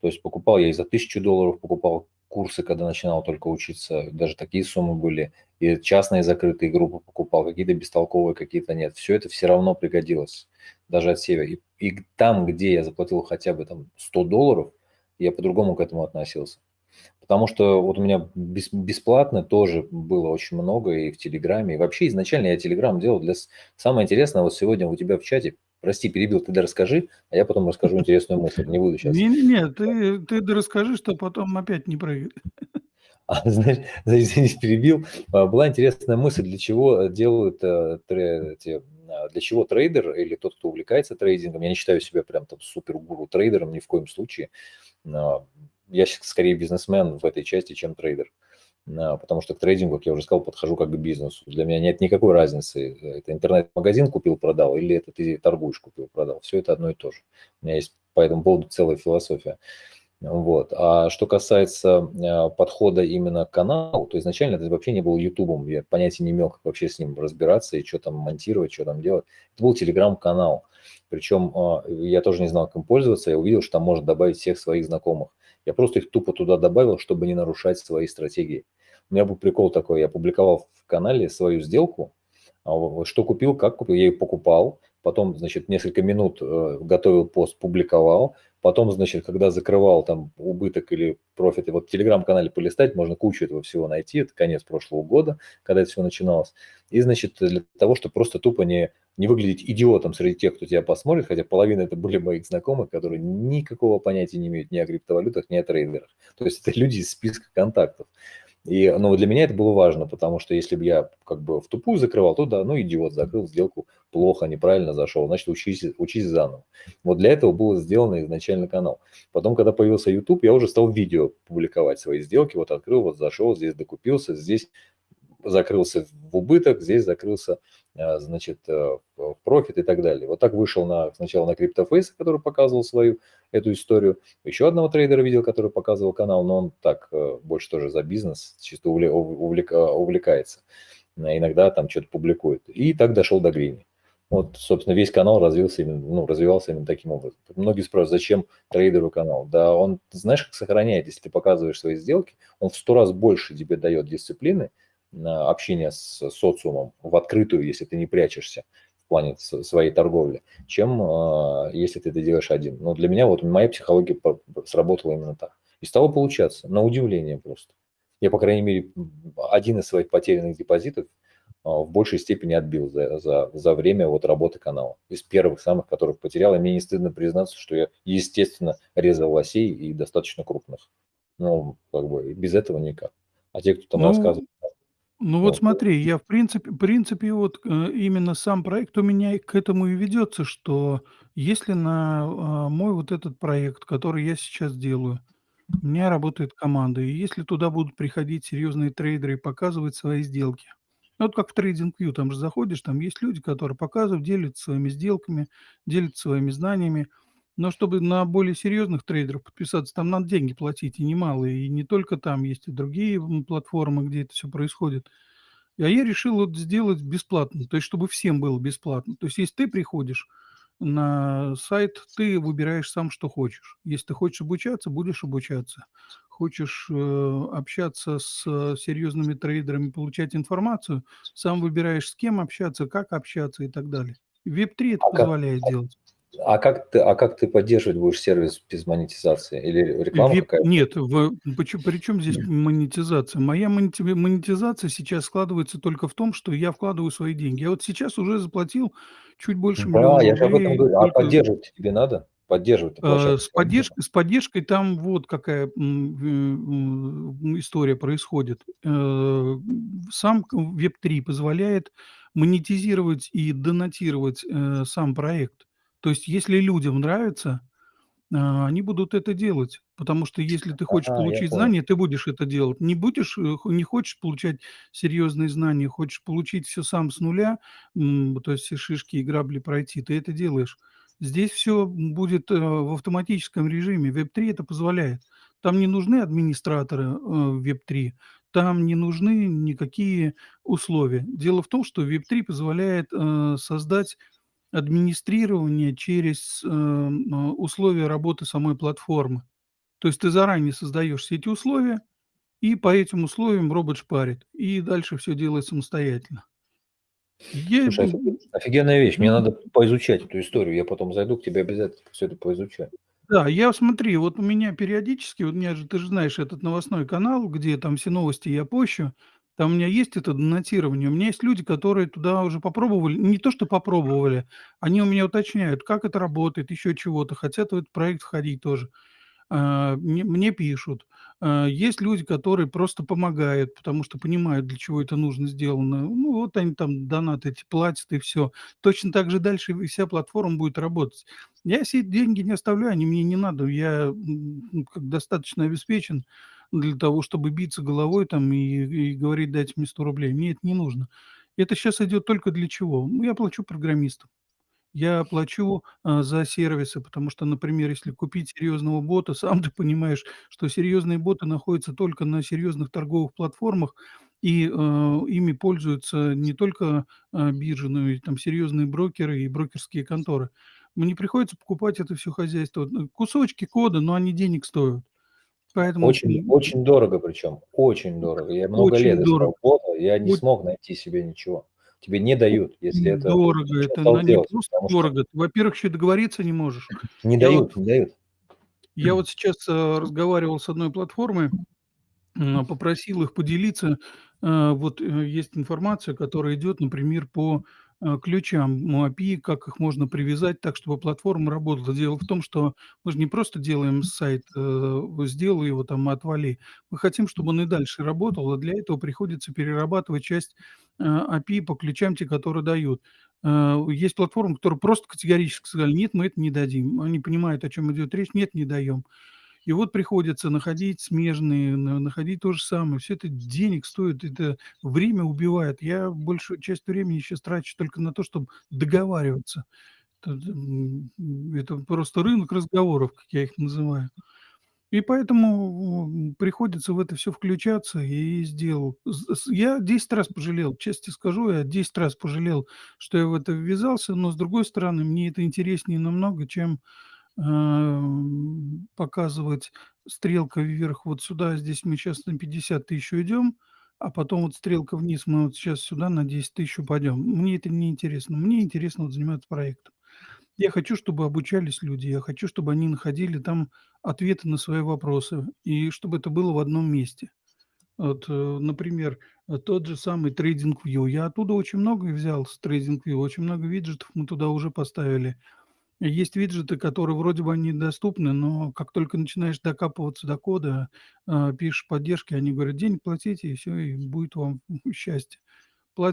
Speaker 2: То есть покупал я и за 1000 долларов покупал курсы, когда начинал только учиться, даже такие суммы были, и частные закрытые группы покупал, какие-то бестолковые, какие-то нет. Всё это всё равно пригодилось, даже от себя. И и там, где я заплатил хотя бы там 100 долларов, я по-другому к этому относился. Потому что вот у меня бес бесплатно тоже было очень много и в "Телеграме". И вообще изначально я "Телеграм" делал для Самое интересное, вот сегодня у тебя в чате прости, перебил, ты дорасскажи, а я потом расскажу интересную мысль. Не буду щас
Speaker 1: Не не не, ты ты дорасскажи, чтоб потом опять не прыгать.
Speaker 2: А, знаешь, извините, перебил. А, была интересная мысль, для чего, э, делают, э, эти, а, для чего трейдер или тот, кто увлекается трейдингом, я не считаю себя прям там супер-гуру трейдером ни в коем случае. Я скорее бизнесмен в этой части, чем трейдер. А, потому что к трейдингу, как я уже сказал, подхожу как к бизнесу. Для меня нет никакой разницы, это интернет-магазин купил-продал или это ты торгуешь купил-продал. Всё это одно и то же. У меня есть по этому поводу целая философия. Вот. А что касается, а, подхода именно к каналу, то изначально это вообще не было "Ютубом". Я понятия не имел, как вообще с ним разбираться и чё там монтировать, чё там делать. Это был "Телеграм"-канал. Причем, а, я тоже не знал, как им пользоваться. Я увидел, что там можно добавить всех своих знакомых. Я просто их тупо туда добавил, чтобы не нарушать свои стратегии. У меня был прикол такой: я публиковал в канале свою сделку, а, что купил, как купил. Я ее покупал, потом, значит, несколько минут, э, готовил пост, публиковал. Потом, значит, когда закрывал там убыток или профит, и вот в "Телеграм"-канале полистать, можно кучу этого всего найти. Это конец прошлого года, когда это всё начиналось. И, значит, для того, чтобы просто тупо не не выглядеть идиотом среди тех, кто тебя посмотрит, хотя половина это были моих знакомых, которые никакого понятия не имеют ни о криптовалютах, ни о трейдерах. То есть это люди из списка контактов. И, ну, для меня это было важно, потому что если бы я как бы втупую закрывал, то да, ну, идиот, закрыл сделку плохо, неправильно зашел, значит, учись учись заново. Вот для этого был сделан изначально канал. Потом, когда появился "Ютуб", я уже стал видео публиковать свои сделки. Вот открыл, вот зашел, здесь докупился, здесь закрылся в убыток, здесь закрылся, значит, э, в профит и так далее. Вот так вышел на сначала на CryptoFace, который показывал свою эту историю. Еще одного трейдера видел, который показывал канал, но он так, э, больше тоже за бизнес, чисто увле увлека увлекается. А иногда там чё-то публикует. И так дошел до Грини. Вот, собственно, весь канал развился именно, ну, развивался именно таким образом. Многие спрашивают: "Зачем трейдеру канал?" Да он, знаешь, как сохраняет, если ты показываешь свои сделки, он в 100 раз больше тебе дает дисциплины, общение с социумом в открытую, если ты не прячешься в плане своей торговли, чем, а, если ты это делаешь один. Но для меня вот моя психология сработала именно так. И стало получаться, на удивление просто. Я, по крайней мере, один из своих потерянных депозитов, а, в большей степени отбил за за за время вот работы канала. Из первых самых, которых потерял, и мне не стыдно признаться, что я, естественно, резал лосей и достаточно крупных. Ну, как бы без этого никак. А те, кто там
Speaker 1: Ну
Speaker 2: рассказывает
Speaker 1: ну вот
Speaker 2: вот
Speaker 1: смотри, я в принципе принципе вот, э, именно сам проект у меня и к этому и ведется, что если на, а, мой вот этот проект, который я сейчас делаю, у меня работает команда, и если туда будут приходить серьезные трейдеры и показывать свои сделки. Ну, вот как в TradingView, там же заходишь, там есть люди, которые показывают, делятся своими сделками, делятся своими знаниями. Но чтобы на более серьезных трейдеров подписаться, там надо деньги платить, и немалые. И не только там, есть и другие, платформы, где это всё происходит. А я решил вот сделать бесплатно, то есть чтобы всем было бесплатно. То есть если ты приходишь на сайт, ты выбираешь сам, что хочешь. Если ты хочешь обучаться- будешь обучаться. Хочешь, э, общаться с серьезными трейдерами, получать информацию- сам выбираешь, с кем общаться, как общаться и так далее. Web3 это позволяет делать.
Speaker 2: А как ты а как ты поддерживать будешь сервис без монетизации? Или реклама
Speaker 1: Веб
Speaker 2: какая-то?
Speaker 1: нет, в почем причем здесь монетизация? Моя монети монетизация сейчас складывается только в том, что я вкладываю свои деньги. Я вот сейчас уже заплатил чуть больше
Speaker 2: Да,
Speaker 1: миллиона
Speaker 2: я же об этом говорю. А
Speaker 1: только
Speaker 2: поддерживать тебе надо? Поддерживать-то
Speaker 1: Э, с поддержкой с поддержкой там вот какая, м, история происходит. Э, сам к Web3 позволяет монетизировать и донатировать, э, сам проект. То есть если людям нравится, а, они будут это делать. Потому что если ты хочешь
Speaker 2: я
Speaker 1: получить знания, ты будешь это делать. Не будешь, э, не хочешь получать серьезные знания, хочешь получить всё сам с нуля, то есть все шишки и грабли пройти, ты это делаешь. Здесь всё будет, э, в автоматическом режиме. Web3 это позволяет. Там не нужны администраторы, э, в Web3, там не нужны никакие условия. Дело в том, что Web3 позволяет, создать администрирование через, э, м, условия работы самой платформы. То есть ты заранее создаешь все эти условия, и по этим условиям робот шпарит, и дальше всё делает самостоятельно. Я,
Speaker 2: Слушай, офигенная вещь. Мне надо поизучать эту историю. Я потом зайду к тебе, обязательно всё это поизучаю.
Speaker 1: Да, я смотри, вот у меня периодически, вот у меня же, ты же знаешь, этот новостной канал, где там все новости я пощу, там у меня есть это донатирование. У меня есть люди, которые туда уже попробовали, не то что попробовали, они у меня уточняют, как это работает, еще чего-то, хотят в этот проект входить тоже. А, мне пишут. А, есть люди, которые просто помогают, потому что понимают, для чего это нужно сделано. Ну, вот они там донаты эти платят, и всё. Точно так же дальше вся платформа будет работать. Я се деньги не оставляю, они мне не надо. Я, ну, как достаточно обеспечен для того, чтобы биться головой там и и говорить: "Дайте мне 100 рублей". Мне это не нужно. Это щас идет только для чего? Ну, я плачу программистам. Я плачу, а, за сервисы, потому что, например, если купить серьезного бота, <laughs> сам ты понимаешь, что серьезные боты находятся только на серьезных торговых платформах, и, а, ими пользуются не только, а, биржи, но и там серьезные брокеры и брокерские конторы. Мне приходится покупать это всё хозяйство. Кусочки кода, но они денег стоят. Поэтому,
Speaker 2: Очень очень дорого причем, очень дорого. Я много лет
Speaker 1: Очень дорого.
Speaker 2: искал бота, я не
Speaker 1: Оч
Speaker 2: смог найти себе ничего. Тебе не дают, если
Speaker 1: Очень
Speaker 2: это
Speaker 1: дорого.
Speaker 2: что
Speaker 1: Это на не просто
Speaker 2: что
Speaker 1: дорого. Ты, во-первых, еще договориться не можешь.
Speaker 2: Не
Speaker 1: Я вот
Speaker 2: дают, не дают.
Speaker 1: я вот сейчас, а, разговаривал с одной платформой, м, попросил их поделиться. А, вот, э, есть информация, которая идет, например, по, а, ключам, м, API, как их можно привязать так, чтобы платформа работала. Дело в том, что мы же не просто делаем сайт, э, сделал его там отвали. Мы хотим, чтобы он и дальше работал, а для этого приходится перерабатывать часть, а, API по ключам, те, которые дают. Есть платформы, которые просто категорически сказали: "Нет, мы это не дадим". Они понимают, о чём идет речь: "Нет, не даем". И вот приходится находить смежные, на находить то же самое. Всё это денег стоит, это время убивает. Я большую часть времени щас трачу только на то, чтоб договариваться. Это, это просто рынок разговоров, как я их называю. И поэтому, приходится в это всё включаться, и сделал. Я 10 раз пожалел, честно скажу, я 10 раз пожалел, что я в это ввязался, но, с другой стороны, мне это интереснее намного, чем, показывать стрелкой вверх вот сюда. Здесь мы щас на 50 тысяч уйдем, а потом вот стрелка вниз, мы вот щас сюда на 10 тысяч упадем. Мне это не интересно. Мне интересно вот заниматься проектом. Я хочу, чтобы обучались люди, я хочу, чтобы они находили там ответы на свои вопросы, и чтобы это было в одном месте. Вот, э, например, тот же самый TradingView. Я оттуда очень многое взял с TradingView, очень много виджетов мы туда уже поставили. Есть виджеты, которые вроде бы они доступны, но как только начинаешь докапываться до кода, а, пишешь поддержке, они говорят: "Денег платите, и всё, и будет вам <laughs> счастье".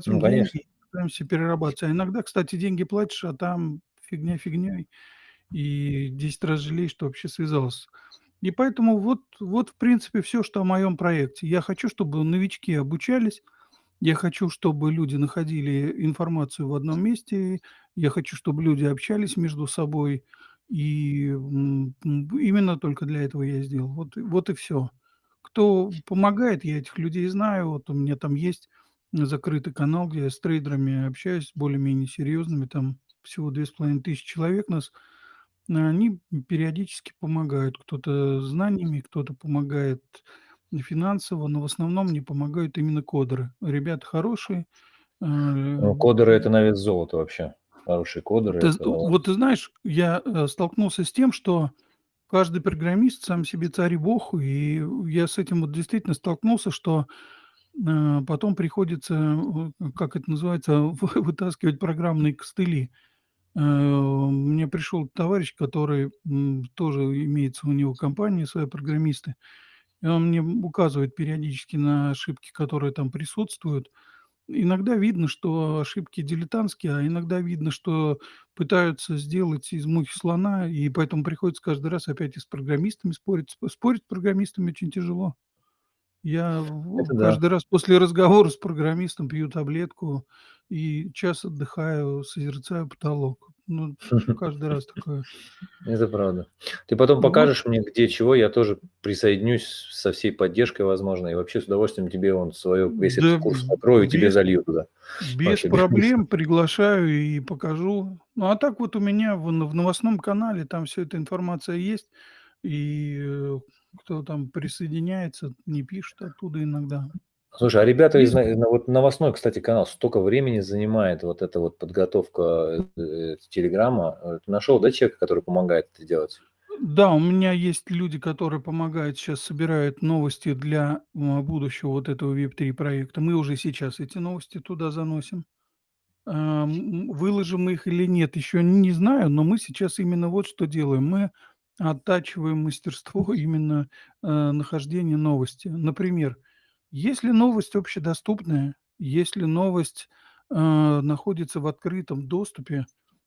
Speaker 2: Ну,
Speaker 1: Платим
Speaker 2: конечно.
Speaker 1: деньги, пытаемся перерабатывать. А иногда, кстати, деньги платишь, а там фигня фигней, и 10 раз жалеешь, что вообще связался. И поэтому вот вот, в принципе, всё, что о моем проекте. Я хочу, чтобы новички обучались, я хочу, чтобы люди находили информацию в одном месте, я хочу, чтобы люди общались между собой, и, м, м, именно только для этого я и сделал. Вот вот и всё. Кто помогает, я этих людей знаю. Вот у меня там есть закрытый канал, где я с трейдерами общаюсь, более-менее серьезными, там всего 2500 человек нас. Они периодически помогают: кто-то знаниями, кто-то помогает финансово, но в основном мне помогают именно кодеры. Ребята хорошие, а,
Speaker 2: Ну, кодеры- это
Speaker 1: м
Speaker 2: на вес золота вообще. Хорошие кодеры-
Speaker 1: Ты
Speaker 2: это
Speaker 1: вот ты знаешь, я, э, столкнулся с тем, что каждый программист сам себе царь и бог, и я с этим вот действительно столкнулся, что, э, потом приходится, э, как это называется, <laughs> вы вытаскивать программные костыли. Мне пришел товарищ, который, тоже имеется у него компания своя, программисты, и он мне, указывает периодически на ошибки, которые там присутствуют. Иногда видно, что ошибки дилетантские, а иногда видно, что пытаются сделать из мухи слона, и поэтому приходится каждый раз опять и с программистами спорить. Сп спорить с программистами очень тяжело. Я
Speaker 2: Это да.
Speaker 1: каждый раз после разговора с программистом пью таблетку и час отдыхаю, созерцаю потолок. Ну, каждый раз <laughs> такое.
Speaker 2: Это правда. Ты потом
Speaker 1: Вот.
Speaker 2: покажешь мне, где чего, я тоже присоединюсь со всей поддержкой возможной. И вообще с удовольствием тебе вон свою весь
Speaker 1: Да,
Speaker 2: курс открою и тебе
Speaker 1: без
Speaker 2: залью туда.
Speaker 1: без
Speaker 2: Вообще без
Speaker 1: проблем приглашаю и покажу. Ну, а так вот у меня в в новостном канале там вся эта информация есть, и, э, кто там присоединяется, мне пишут оттуда иногда.
Speaker 2: Слушай, а ребята из вот новостной, кстати, канал столько времени занимает, вот эта вот подготовка, э, "Телеграма". Э, ты нашел, да, человека, который помогает это делать?
Speaker 1: Да, у меня есть люди, которые помогают, щас собирают новости для, м, будущего вот этого веб-3 проекта. Мы уже сейчас эти новости туда заносим. Выложим мы их или нет, еще не знаю, но мы сейчас именно вот что делаем: мы оттачиваем мастерство <laughs> именно, э, нахождения новости. Например, если новость общедоступная, если новость, э, находится в открытом доступе,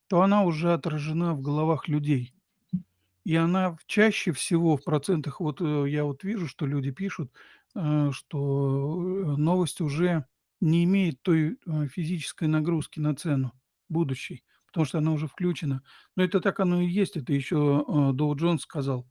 Speaker 1: то она уже отражена в головах людей. И она чаще всего в процентах, вот, э, я вот вижу, что люди пишут, э, что, э, новость уже не имеет той, э, физической нагрузки на цену будущей, потому что она уже включена. Но это так оно и есть, это еще, э, Доу Джонс сказал.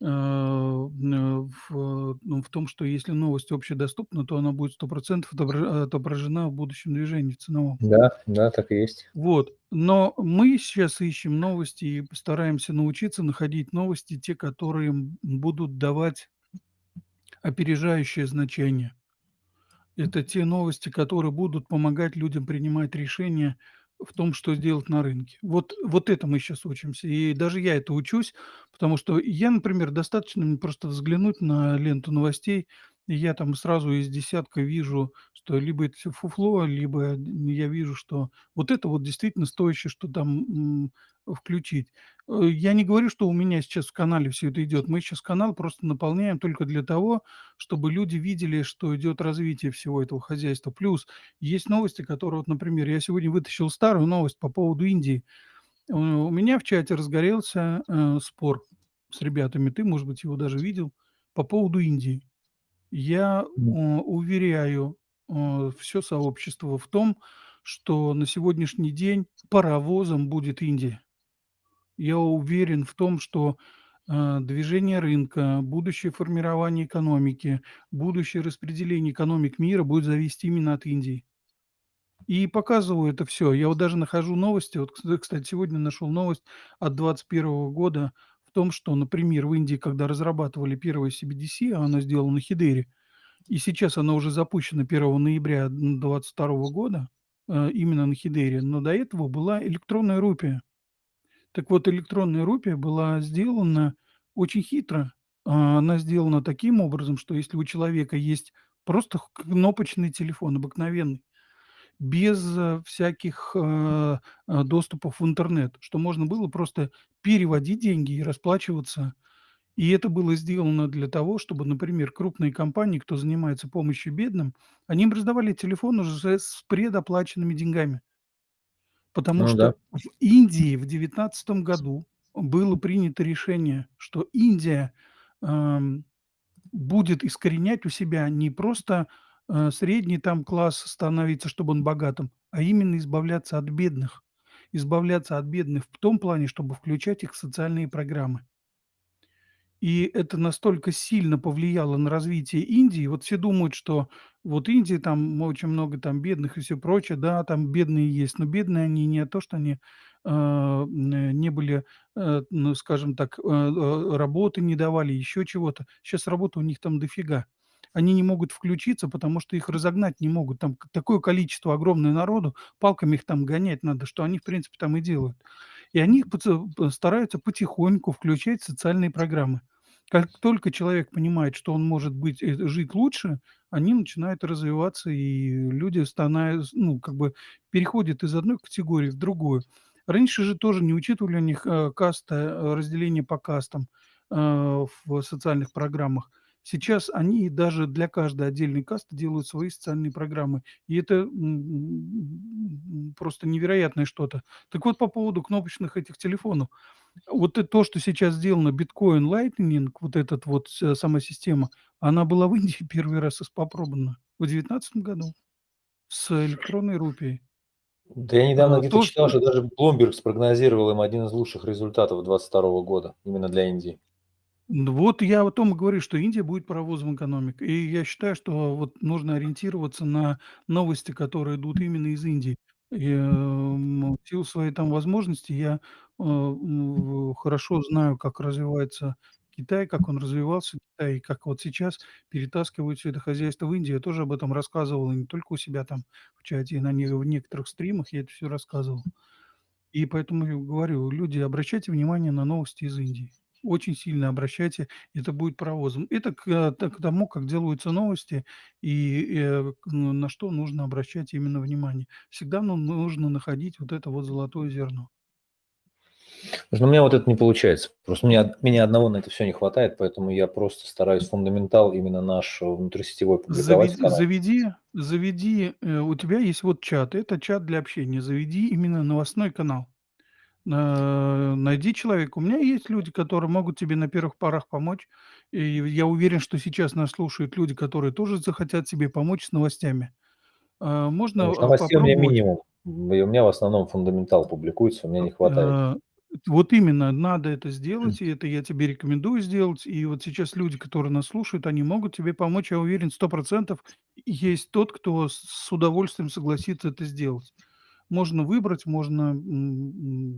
Speaker 1: Э, н в ну, в том, что если новость общедоступна, то она будет 100 % отобра отображена в будущем движении ценовом.
Speaker 2: Да, да, так и есть.
Speaker 1: Вот, но мы сейчас ищем новости и постараемся научиться находить новости, те, которые, будут давать опережающее значение. Это те новости, которые будут помогать людям принимать решения в том, что сделать на рынке. Вот вот это мы щас учимся, и даже я это учусь, потому что я, например, достаточно мне просто взглянуть на ленту новостей, и я там сразу из десятка вижу, что либо это всё фуфло, либо я вижу, что вот это вот действительно стоящее, что там, включить. Э, я не говорю, что у меня сейчас в канале всё это идет. Мы щас канал просто наполняем только для того, чтобы люди видели, что идет развитие всего этого хозяйства. Плюс есть новости, которые вот, например, я сегодня вытащил старую новость по поводу Индии. Э, у меня в чате разгорелся, э, спор с ребятами, ты, может быть, его даже видел, по поводу Индии. Я, э, уверяю, э, всё сообщество в том, что на сегодняшний день паровозом будет Индия. Я уверен в том, что, э, движение рынка, будущее формирование экономики, будущее распределение экономик мира будет зависеть именно от Индии. И показываю это всё. Я вот даже нахожу новости, вот, кс кстати, сегодня нашел новость от 21 года в том, что, например, в Индии, когда разрабатывали первое CBDC, а оно сделано на Hedera, и сейчас оно уже запущено 1 ноября, м, 22 года, э, именно на Hedera, но до этого была электронная рупия. Так вот, электронная рупия была сделана очень хитро. А, она сделана таким образом, что если у человека есть просто кнопочный телефон обыкновенный, без, э, всяких, э, э, доступов в интернет, что можно было просто переводить деньги и расплачиваться. И это было сделано для того, чтобы, например, крупные компании, кто занимается помощью бедным, они им раздавали телефон уже с предоплаченными деньгами. Потому
Speaker 2: Ну да.
Speaker 1: что в Индии в 19 году было принято решение, что Индия, ам, будет искоренять у себя не просто, э, средний там класс становиться, чтобы он богатым, а именно избавляться от бедных. Избавляться от бедных в том плане, чтобы включать их в социальные программы. И это настолько сильно повлияло на развитие Индии. Вот все думают, что вот Индия, там очень много там бедных и всё прочее. Да, там бедные есть, но бедные они не то, что они, н не были, э, ну, скажем так, э, э, работы не давали, еще чего-то. Щас работы у них там дофига. они не могут включиться, потому что их разогнать не могут. Там такое количество огромное народу, палками их там гонять надо, что они, в принципе, там и делают. И они п стараются потихоньку включать социальные программы. Как только человек понимает, что он может быть э, жить лучше, они начинают развиваться, и люди станая ну, как бы переходят из одной категории в другую. Раньше же тоже не учитывали у них, э, каста, э, разделение по кастам, э, в социальных программах. Сейчас они даже для каждой отдельной касты делают свои социальные программы. И это, просто невероятное что-то. Так вот, по поводу кнопочных этих телефонов. Вот то, что сейчас сделано Bitcoin Lightning, вот этот вот вся сама система, она была в Индии <laughs> первый раз испопробована в девятнадцатом году с электронной рупией.
Speaker 2: Да я недавно
Speaker 1: А,
Speaker 2: где-то
Speaker 1: то,
Speaker 2: читал,
Speaker 1: что
Speaker 2: что даже Bloomberg спрогнозировал им один из лучших результатов 22 года именно для Индии.
Speaker 1: Вот я о том и говорю, что Индия будет паровозом экономик. И я считаю, что вот нужно ориентироваться на новости, которые идут именно из Индии. И, эм, в силу своей там возможности я, э, хорошо знаю, как развивается Китай, как он развивался, Китай, и как вот сейчас перетаскивают всё это хозяйство в Индию. Я тоже об этом рассказывал, и не только у себя там в чате, и на не в некоторых стримах я это всё рассказывал. И поэтому и говорю: люди, обращайте внимание на новости из Индии. Очень сильно обращайте, это будет паровозом. Это к э, к тому, как делаются новости и, э, к на что нужно обращать именно внимание. Всегда ну нужно находить вот это вот золотое зерно.
Speaker 2: Слушай, ну у меня вот это не получается. Просто меня меня одного на это всё не хватает, поэтому я просто стараюсь фундаментал именно наш внутрисетевой публиковать
Speaker 1: Заведи заведи заведи, э, у тебя есть вот чат, это чат для общения. Заведи именно новостной канал. На найди человека. У меня есть люди, которые могут тебе на первых порах помочь. И я уверен, что сейчас нас слушают люди, которые тоже захотят тебе помочь с новостями. А, можно, а,
Speaker 2: новостей у меня минимум. И у меня в основном фундаментал публикуется, у меня
Speaker 1: А,
Speaker 2: не хватает.
Speaker 1: а, вот именно, надо это сделать, и это я тебе рекомендую сделать. И вот сейчас люди, которые нас слушают, они могут тебе помочь. Я уверен, 100 % есть тот, кто с удовольствием согласится это сделать. Можно выбрать, можно,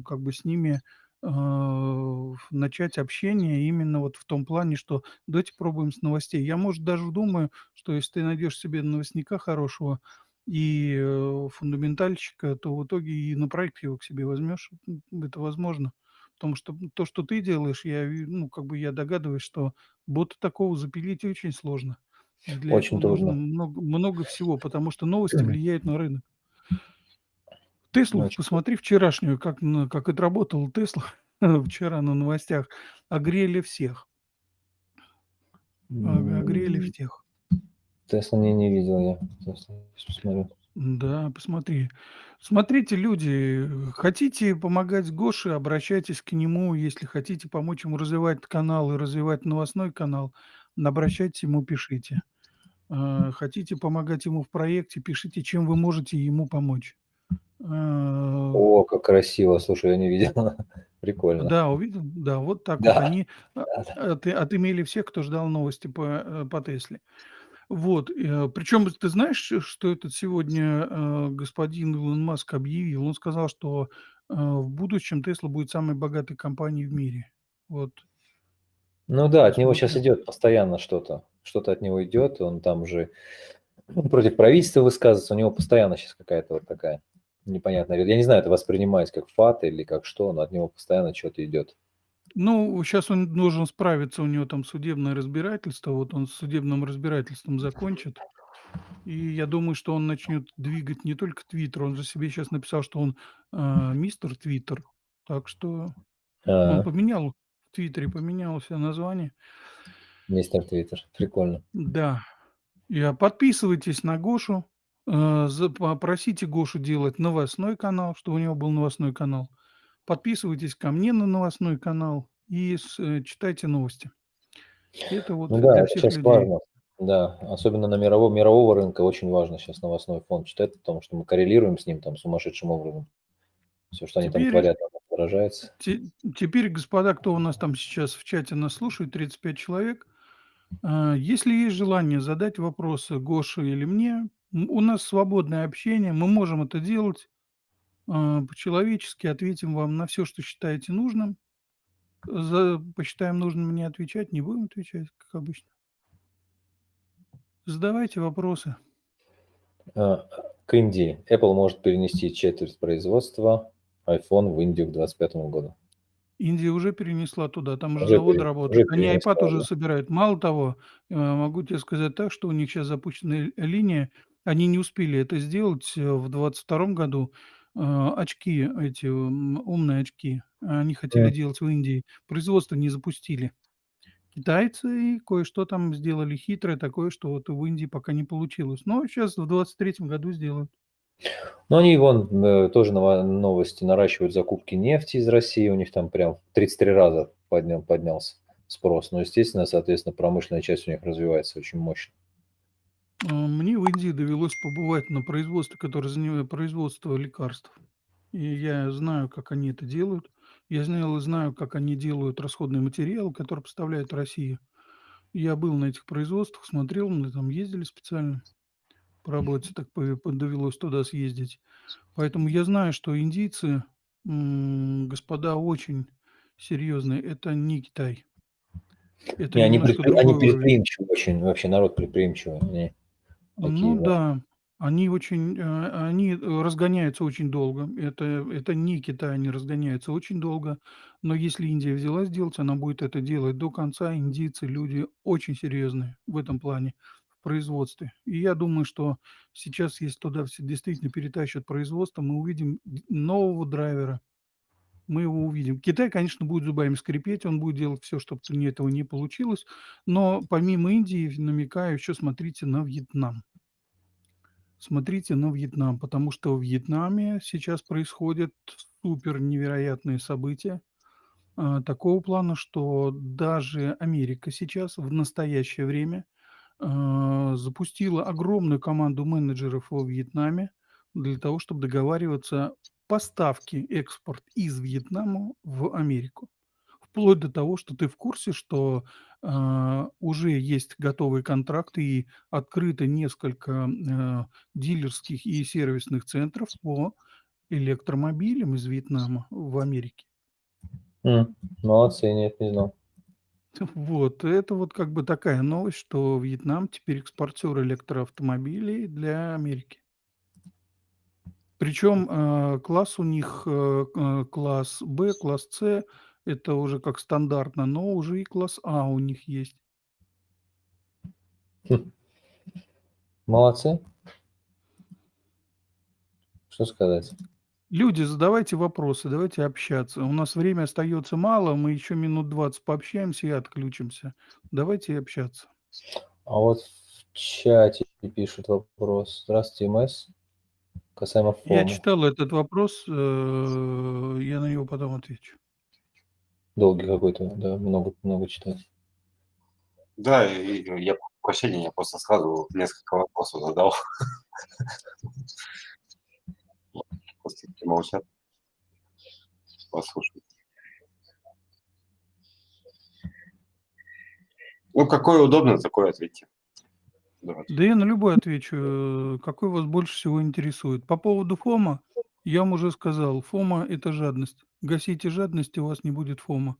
Speaker 1: как бы с ними, а, начать общение именно вот в том плане, что давайте попробуем с новостей. Я, может, даже думаю, что если ты найдешь себе новостника хорошего и, э, фундаментальщика, то в итоге и на проект его к себе возьмешь. Это возможно. Потому что, то, что ты делаешь, я ну, как бы я догадываюсь, что бота такого запилить очень сложно. Для этого
Speaker 2: Очень
Speaker 1: нужно
Speaker 2: трудно.
Speaker 1: много много всего, потому что новости влияют на рынок. "Теслу"
Speaker 2: трудно.
Speaker 1: посмотри вчерашнюю, как на как отработала "Тесла" <laughs> вчера на новостях. Огрели всех. Ог огрели
Speaker 2: М.
Speaker 1: всех.
Speaker 2: "Теслу" не не видел я. Посмотрю.
Speaker 1: Да, посмотри. Смотрите, люди, хотите помогать Гоше- обращайтесь к нему. Если хотите помочь ему развивать канал и развивать новостной канал, обращайтесь, ему пишите. А, хотите помогать ему в проекте- пишите, чем вы можете ему помочь. А
Speaker 2: О, как красиво! Слушай, я не видел. <laughs> Прикольно.
Speaker 1: Да, увидел? Да, вот так вот
Speaker 2: Да,
Speaker 1: они, <laughs> а,
Speaker 2: да-да.
Speaker 1: от отымели всех, кто ждал новости по, э, по "Тесле". Вот, э, причем ты знаешь, что этот сегодня, э, господин Илон Маск объявил? Он сказал, что, э, в будущем "Тесла" будет самой богатой компанией в мире. Вот.
Speaker 2: Ну да, от него
Speaker 1: Посмотрим.
Speaker 2: идет постоянно что-то. Что-то от него идет, он там уже, ну, против правительства высказывается. У него постоянно щас какая-то вот такая непонятная Я не знаю, это воспринимать как фат или как что, но от него постоянно чё-то идет.
Speaker 1: Ну, щас он должен справиться, у него там судебное разбирательство. Вот он с судебным разбирательством закончит, и я думаю, что он начнет двигать не только "Твиттер", он же себе щас написал, что он, а, мистер Твиттер. Так что он
Speaker 2: А.
Speaker 1: поменял в "Твиттере", поменял се название.
Speaker 2: Мистер Твиттер. Прикольно.
Speaker 1: Да. И, а, подписывайтесь на Гошу, э, за попросите Гошу делать новостной канал, чтобы у него был новостной канал. Подписывайтесь ко мне на новостной канал и с э, читайте новости. Это вот
Speaker 2: Ну да,
Speaker 1: для
Speaker 2: это
Speaker 1: всех
Speaker 2: щас
Speaker 1: людей.
Speaker 2: важно. Да, особенно на мировом мирового рынка очень важно щас новостной фонд читать, потому что мы коррелируем с ним там сумасшедшим образом. Всё, что они там творят, отражается.
Speaker 1: те теперь, господа, кто у нас там сейчас в чате нас слушает, 35 человек, а, если есть желание задать вопросы Гоше или мне, у нас свободное общение, мы можем это делать. А, по-человечески ответим вам на всё, что считаете нужным. За посчитаем нужным не отвечать, не будем отвечать, как обычно. Задавайте вопросы.
Speaker 2: А, к Индии. Apple может перенести четверть производства iPhone в Индию к 25 году.
Speaker 1: Индия уже перенесла туда, там уже
Speaker 2: Уже
Speaker 1: заводы
Speaker 2: пере уже
Speaker 1: работают. Они iPad
Speaker 2: перенесла,
Speaker 1: уже
Speaker 2: да?
Speaker 1: собирают. Мало того, э, могу тебе сказать так, что у них сейчас запущена линия. Они не успели это сделать, э, в 22 году. Э, очки эти, м, умные очки, они хотели
Speaker 2: М.
Speaker 1: делать в Индии, производство не запустили. Китайцы кое-что там сделали хитрое такое, что вот в Индии пока не получилось. Но щас в 23 году сделают.
Speaker 2: Ну, они вон, э, тоже нова новости, наращивают закупки нефти из России. У них там прям в 33 раза подня поднялся спрос. Но, естественно, соответственно, промышленная часть у них развивается очень мощно.
Speaker 1: А, мне в Индии довелось побывать на производстве, которое занимает производство лекарств. И я знаю, как они это делают. Я знал и знаю, как они делают расходный материал, который поставляют в Россию. Я был на этих производствах, смотрел, мы там ездили специально по работе, так довелось туда съездить. Поэтому я знаю, что индийцы, господа очень серьезные. Это не Китай. Это
Speaker 2: Не, они предпри они предприимчивые очень, вообще народ предприимчивый.
Speaker 1: Ну
Speaker 2: такие, да.
Speaker 1: да, они очень, э, они, э, разгоняются очень долго. Это это не Китай, они разгоняются очень долго. Но если Индия взялась делать, она будет это делать до конца. Индийцы- люди очень серьезные в этом плане, в производстве. И я думаю, что сейчас, если туда все действительно перетащат производство, мы увидим д нового драйвера. Мы его увидим. Китай, конечно, будет зубами скрипеть, он будет делать всё, чтоб не этого не получилось. Но помимо Индии, намекаю, еще смотрите на Вьетнам. Смотрите на Вьетнам, потому что в Вьетнаме сейчас происходят супер невероятные события, а, такого плана, что даже Америка сейчас, в настоящее время, а, запустила огромную команду менеджеров во Вьетнаме для того, чтоб договариваться поставки, экспорт из Вьетнама в Америку. Вплоть до того, что ты в курсе, что, а, уже есть готовые контракты и открыто несколько, а, дилерских и сервисных центров по электромобилям из Вьетнама в Америке.
Speaker 2: М, молодцы, нет, не знал. <laughs>
Speaker 1: Вот, это вот как бы такая новость, что Вьетнам теперь экспортер электроавтомобилей для Америки. Причем, а, класс у них, э, класс Б, класс С- это уже как стандартно, но уже и класс А у них есть.
Speaker 2: Хм. Молодцы. Что сказать?
Speaker 1: Люди, задавайте вопросы, давайте общаться. У нас время остается мало, мы еще минут 20 пообщаемся и отключимся. Давайте общаться.
Speaker 2: А вот в чате пишут вопрос. Здравствуйте, МС. Касаемо
Speaker 1: Я читал этот вопрос, э, я на него потом отвечу.
Speaker 2: Долгий какой-то, да, много много читать.
Speaker 3: Да, и и я прощения, я просто сразу несколько вопросов задал. Просто молчат. Послушаю. Ну, какое удобно, такое ответьте. Давайте.
Speaker 1: Да я на любой отвечу, э, какой вас больше всего интересует. По поводу фома я вам уже сказал: фома- это жадность. Гасите жадность, и у вас не будет фома.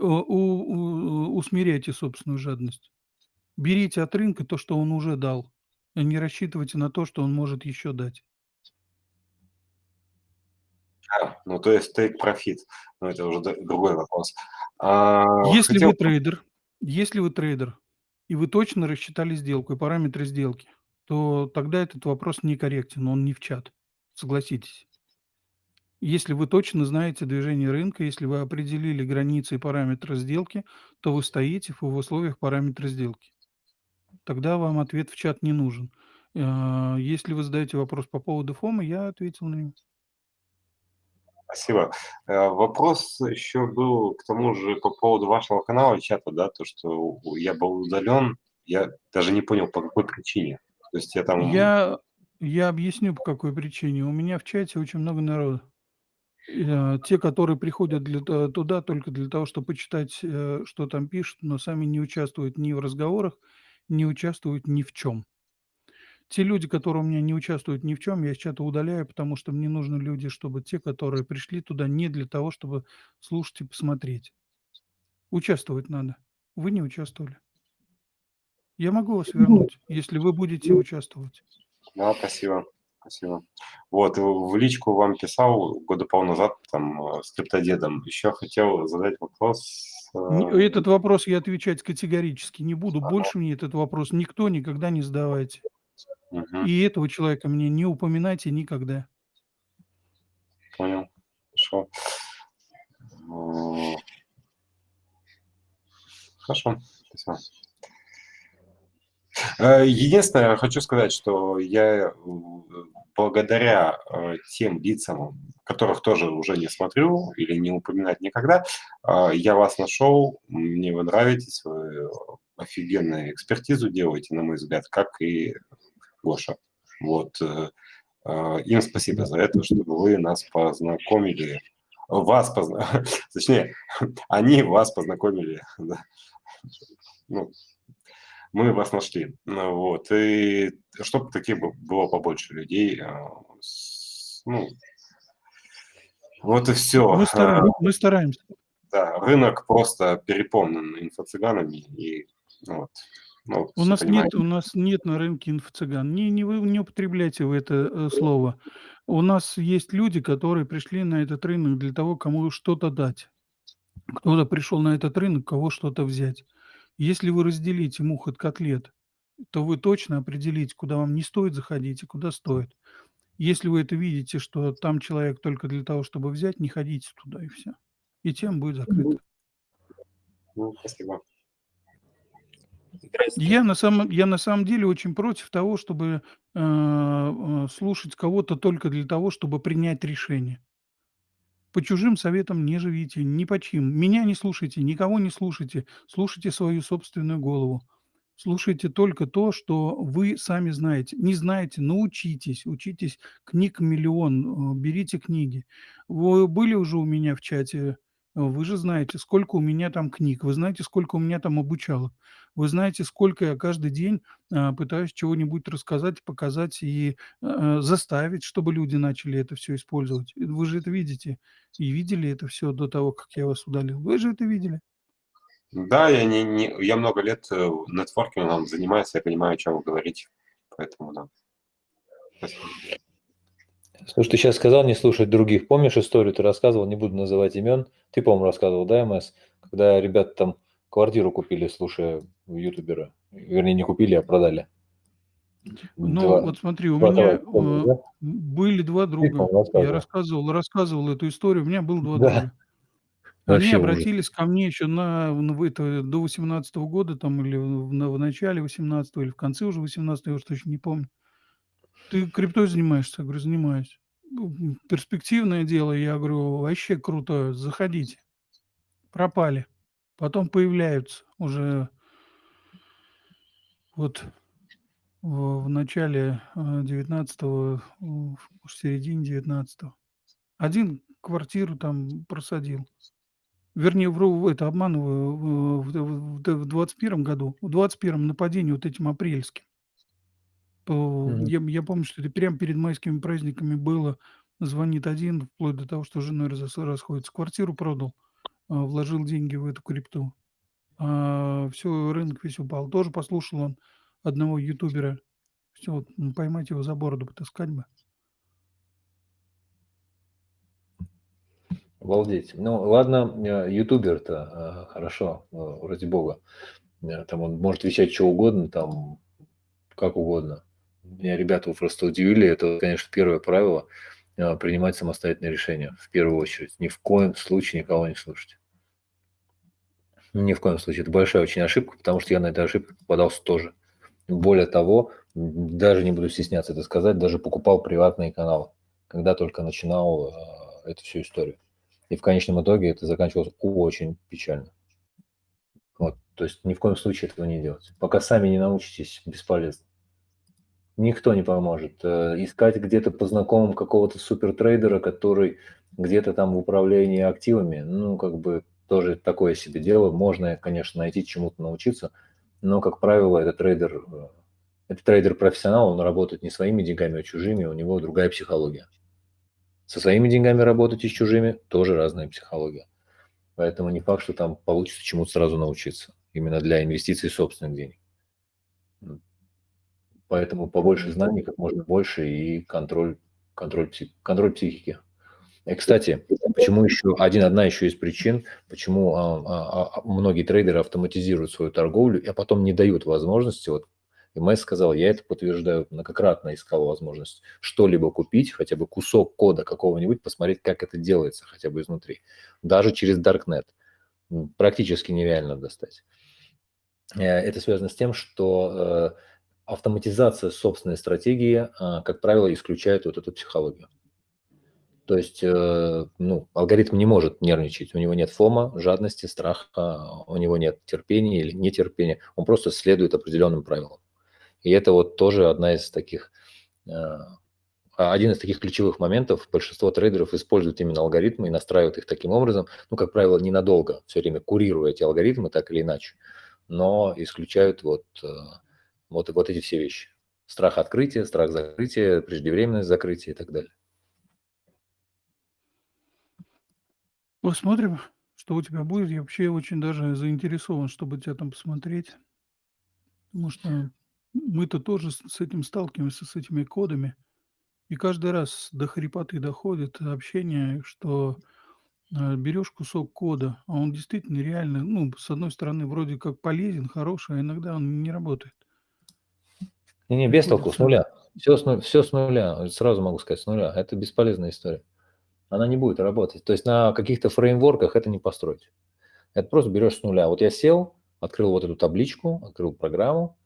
Speaker 1: Э, у у усмиряйте собственную жадность. Берите от рынка то, что он уже дал, а не рассчитывайте на то, что он может еще дать.
Speaker 3: А, ну, то есть take profit. Ну, это уже другой вопрос. А,
Speaker 1: Если
Speaker 3: хотел
Speaker 1: вы трейдер если вы трейдер, и вы точно рассчитали сделку и параметры сделки, то тогда этот вопрос некорректен, он не в чат. Согласитесь. Если вы точно знаете движение рынка, если вы определили границы и параметры сделки, то вы стоите в условиях параметра сделки. Тогда вам ответ в чат не нужен. А, если вы задаете вопрос по поводу фома, я ответил на него.
Speaker 3: Спасибо. Э, вопрос еще был к тому же по поводу вашего канала и чата, да, то, что я был удален. Я даже не понял, по какой причине. То есть я там
Speaker 1: Я я объясню, по какой причине. У меня в чате очень много народа. Э, те, которые приходят для туда только для того, чтоб почитать, э, что там пишут, но сами не участвуют ни в разговорах, не участвуют ни в чём. Те люди, которые у меня не участвуют ни в чём, я из чата удаляю, потому что мне нужны люди, чтобы те, которые пришли туда не для того, чтобы слушать и посмотреть. Участвовать надо. Вы не участвовали. Я могу вас вернуть, если вы будете участвовать.
Speaker 3: Да, спасибо. Спасибо. Вот, в личку вам писал года полназад там э, с криптодедом. Еще хотел задать вопрос. Э,
Speaker 1: Этот вопрос я отвечать категорически не буду. Больше мне этот вопрос никто никогда не задавайте.
Speaker 3: Мгм,
Speaker 1: И этого человека мне не упоминайте никогда.
Speaker 3: Понял. Хорошо. Хорошо. Спасибо. Э, Единственное, я хочу сказать, что я э, благодаря э, тем лицам, которых тоже уже не смотрю или не упоминать никогда, э, я вас нашел, мне вы нравитесь, вы офигенную экспертизу делаете, на мой взгляд, как и Гоша. Вот. э, э, Им спасибо за это, что вы нас познакомили, вас позна... <laughs> точнее, <laughs> они вас познакомили. <laughs> Ну, мы вас нашли. Вот. И чтобы таких бы- было побольше людей. с- Ну, вот и все.
Speaker 1: Мы, стараем- мы стараемся.
Speaker 3: Да, рынок просто переполнен инфо-цыганами. И, вот, ну,
Speaker 1: У нас
Speaker 3: понимаете.
Speaker 1: нет, у нас нет на рынке инфо-цыган. Не, не, вы не употребляйте вы это э, слово. У нас есть люди, которые пришли на этот рынок для того, кому что-то дать. Кто-то пришел на этот рынок, кого что-то взять. Если вы разделите мух от котлет, то вы точно определите, куда вам не стоит заходить и куда стоит. Если вы это видите, что там человек только для того, чтобы взять, не ходите туда и все. И тем будет закрыто.
Speaker 3: Ну, спасибо.
Speaker 1: Я на самом, я на самом деле очень против того, чтобы э, э, слушать кого-то только для того, чтобы принять решение. По чужим советам не живите, ни по чьим. Меня не слушайте, никого не слушайте. Слушайте свою собственную голову. Слушайте только то, что вы сами знаете. Не знаете, научитесь. Учитесь книг миллион. э, Берите книги. Вы были уже у меня в чате. Вы же знаете, сколько у меня там книг. Вы знаете, сколько у меня там обучалок. Вы знаете, сколько я каждый день а, пытаюсь чего-нибудь рассказать, показать и э, заставить, чтобы люди начали это все использовать. Вы же это видите. И видели это все до того, как я вас удалил. Вы же это видели.
Speaker 3: Да, я, не, не, я много лет э, нетворкингом занимаюсь, я понимаю, о чем вы говорите. Поэтому, да. Спасибо.
Speaker 2: Слушай, ты сейчас сказал не слушать других. Помнишь историю, ты рассказывал, не буду называть имен. Ты, по-моему, рассказывал, да, МС? Когда ребята там квартиру купили, слушая ютубера. Вернее, не купили, а продали.
Speaker 1: Ну,
Speaker 2: Два-
Speaker 1: вот смотри, у
Speaker 2: два
Speaker 1: меня
Speaker 2: товарища, помнишь,
Speaker 1: э,
Speaker 2: да?
Speaker 1: были два друга. Я
Speaker 2: рассказывал.
Speaker 1: рассказывал, эту историю. У меня было два
Speaker 2: Да.
Speaker 1: друга.
Speaker 2: Вообще
Speaker 1: Они обратились ко мне еще на, на в это, до 18 года, там, или в, на- в начале 18 или в конце уже 18 я уж точно не помню. Ты криптой занимаешься? Я говорю, занимаюсь. «Ну, Перспективное дело, я говорю, вообще круто, заходите. Пропали. Потом появляются уже вот в, начале 19-го, в середине 19-го. Один квартиру там просадил. Вернее, вру, это обманываю, в 21 году, в 21 нападении вот этим апрельским. По-
Speaker 2: Мгм.
Speaker 1: Я, я помню, что это прямо перед майскими праздниками было. Звонит один, вплоть до того, что с женой раз- расходится. Квартиру продал, а, вложил деньги в эту крипту. все, рынок весь упал. Тоже послушал он одного ютубера. Все, вот, м, поймать его за бороду, потаскать бы.
Speaker 2: Обалдеть. Ну, ладно, э, ютубер-то, э, хорошо, э, ради бога. Э, Там он может вещать что угодно, там, как угодно. Меня ребята просто удивили. Это, конечно, первое правило э, принимать самостоятельные решения. В первую очередь. Ни в коем случае никого не слушать. Ни в коем случае. Это большая очень ошибка, потому что я на эту ошибку попадался тоже. Более того, даже не буду стесняться это сказать, даже покупал приватные каналы, когда только начинал э, эту всю историю. И в конечном итоге это заканчивалось очень печально. Вот, то есть ни в коем случае этого не делать. Пока сами не научитесь, бесполезно. Никто не поможет. Э, Искать где-то по знакомым какого-то супертрейдера, который где-то там в управлении активами, ну, как бы тоже такое себе дело. Можно, конечно, найти чему-то научиться, но, как правило, этот трейдер, э, это трейдер-профессионал, он работает не своими деньгами, а чужими, у него другая психология. Со своими деньгами работать и с чужими тоже разная психология. Поэтому не факт, что там получится чему-то сразу научиться. Именно для инвестиций собственных денег. Поэтому побольше знаний, как можно больше, и контроль, контроль, контроль психики. И, кстати, почему еще один, одна еще из причин, почему а, а, а, многие трейдеры автоматизируют свою торговлю, а потом не дают возможности, вот МС сказал, я это подтверждаю, многократно искал возможность что-либо купить, хотя бы кусок кода какого-нибудь, посмотреть, как это делается хотя бы изнутри. Даже через Darknet. Практически нереально достать. Э, это связано с тем, что э, автоматизация собственной стратегии, а, как правило, исключает вот эту психологию. То есть, э, ну, алгоритм не может нервничать, у него нет фома, жадности, страха, у него нет терпения или нетерпения, он просто следует определенным правилам. И это вот тоже одна из таких, э, один из таких ключевых моментов. Большинство трейдеров используют именно алгоритмы и настраивают их таким образом, ну, как правило, ненадолго, все время курируя эти алгоритмы так или иначе, но исключают вот, вот, вот эти все вещи. Страх открытия, страх закрытия, преждевременность закрытия и так далее.
Speaker 1: Посмотрим, что у тебя будет. Я вообще очень даже заинтересован, чтобы тебя там посмотреть. Потому что мы-то тоже с этим сталкиваемся, с этими кодами. И каждый раз до хрипоты доходит общение, что, э, берешь кусок кода, а он действительно реально, ну, с одной стороны, вроде как полезен, хороший, а иногда он не работает.
Speaker 2: Не-не, без толку, с нуля. Все с, ну, все с нуля, сразу могу сказать, с нуля. Это бесполезная история она не будет работать. То есть на каких-то фреймворках это не построить. Это просто берешь с нуля. Вот я сел, открыл вот эту табличку, открыл программу,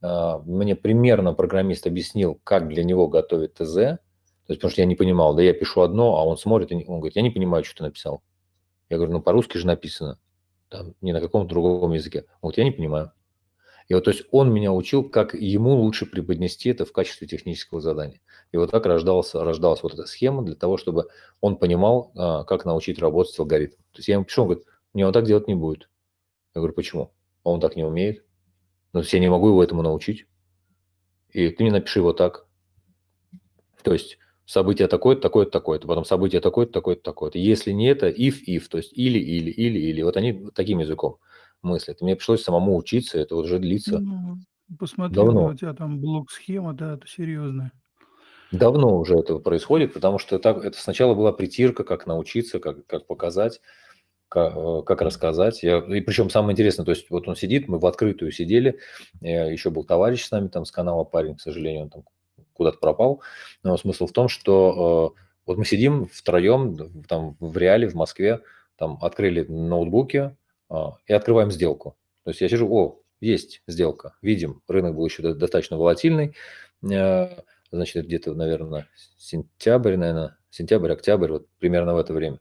Speaker 2: а, мне примерно программист объяснил, как для него готовить ТЗ, то есть, потому что я не понимал, да я пишу одно, а он смотрит, и он говорит, я не понимаю, что ты написал. Я говорю, ну по-русски же написано, там, не на каком-то другом языке. Говорит, я не понимаю. И вот, то есть он меня учил, как ему лучше преподнести это в качестве технического задания. И вот так рождалась, рождалась вот эта схема для того, чтобы он понимал, а, как научить работать с алгоритмом. То есть я ему пишу, он говорит, не, он так делать не будет. Я говорю, почему? А он так не умеет. Ну, то есть я не могу его этому научить. И ты мне напиши вот так. То есть событие такое-то, такое-то, такое-то, потом событие такое-то, такое-то, такое-то. Если не это, if, if, то есть или, или, или, или. Вот они таким языком мыслят. мне пришлось самому учиться, это уже длится
Speaker 1: Ну, посмотри,
Speaker 2: давно.
Speaker 1: у тебя там блок-схема, да, это серьезная.
Speaker 2: Давно уже это происходит, потому что так, это сначала была притирка, как научиться, как, как показать, как, э, как рассказать. Я, и причем самое интересное, то есть вот он сидит, мы в открытую сидели, еще был товарищ с нами там с канала парень, к сожалению, он там куда-то пропал. Но смысл в том, что э, вот мы сидим втроем там в реале, в Москве, там открыли ноутбуки, и открываем сделку. То есть я сижу, о, есть сделка, видим, рынок был еще достаточно волатильный, э, значит, где-то, наверное, сентябрь, наверное, сентябрь, октябрь, вот примерно в это время.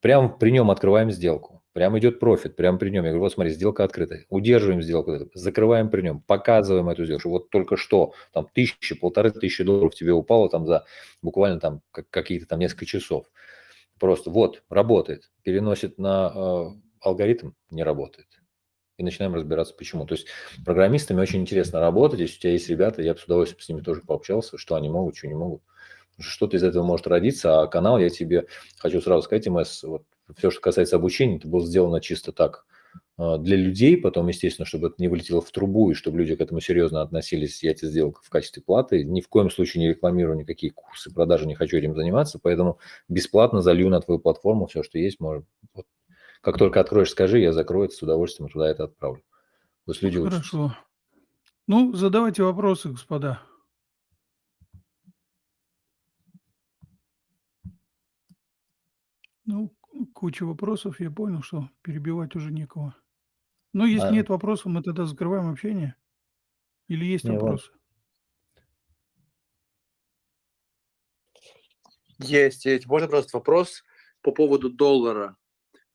Speaker 2: Прямо при нем открываем сделку, прям идет профит, прямо при нем. Я говорю, вот смотри, сделка открыта, удерживаем сделку, закрываем при нем, показываем эту сделку. Вот только что там тысячи, полторы тысячи долларов тебе упало там за буквально там какие-то там несколько часов. Просто вот, работает, переносит на э, алгоритм не работает. И начинаем разбираться, почему. То есть программистами очень интересно работать. Если у тебя есть ребята, я бы с удовольствием с ними тоже пообщался, что они могут, что не могут. Что-то из этого может родиться, а канал я тебе хочу сразу сказать, МС, вот все, что касается обучения, это было сделано чисто так а, для людей, потом, естественно, чтобы это не вылетело в трубу, и чтобы люди к этому серьезно относились, я это сделал в качестве платы. Ни в коем случае не рекламирую никакие курсы, продажи, не хочу этим заниматься, поэтому бесплатно залью на твою платформу все, что есть, может, вот как только откроешь, скажи, я закрою это, с удовольствием туда это отправлю. Пусть люди учатся.
Speaker 1: Хорошо. Ну, задавайте вопросы, господа. Ну, куча вопросов, я понял, что перебивать уже некого. Ну, если
Speaker 2: А,
Speaker 1: нет вопросов, мы тогда закрываем общение. Или есть
Speaker 2: не, вот.
Speaker 1: вопросы?
Speaker 4: Есть, есть. Можно просто вопрос по поводу доллара.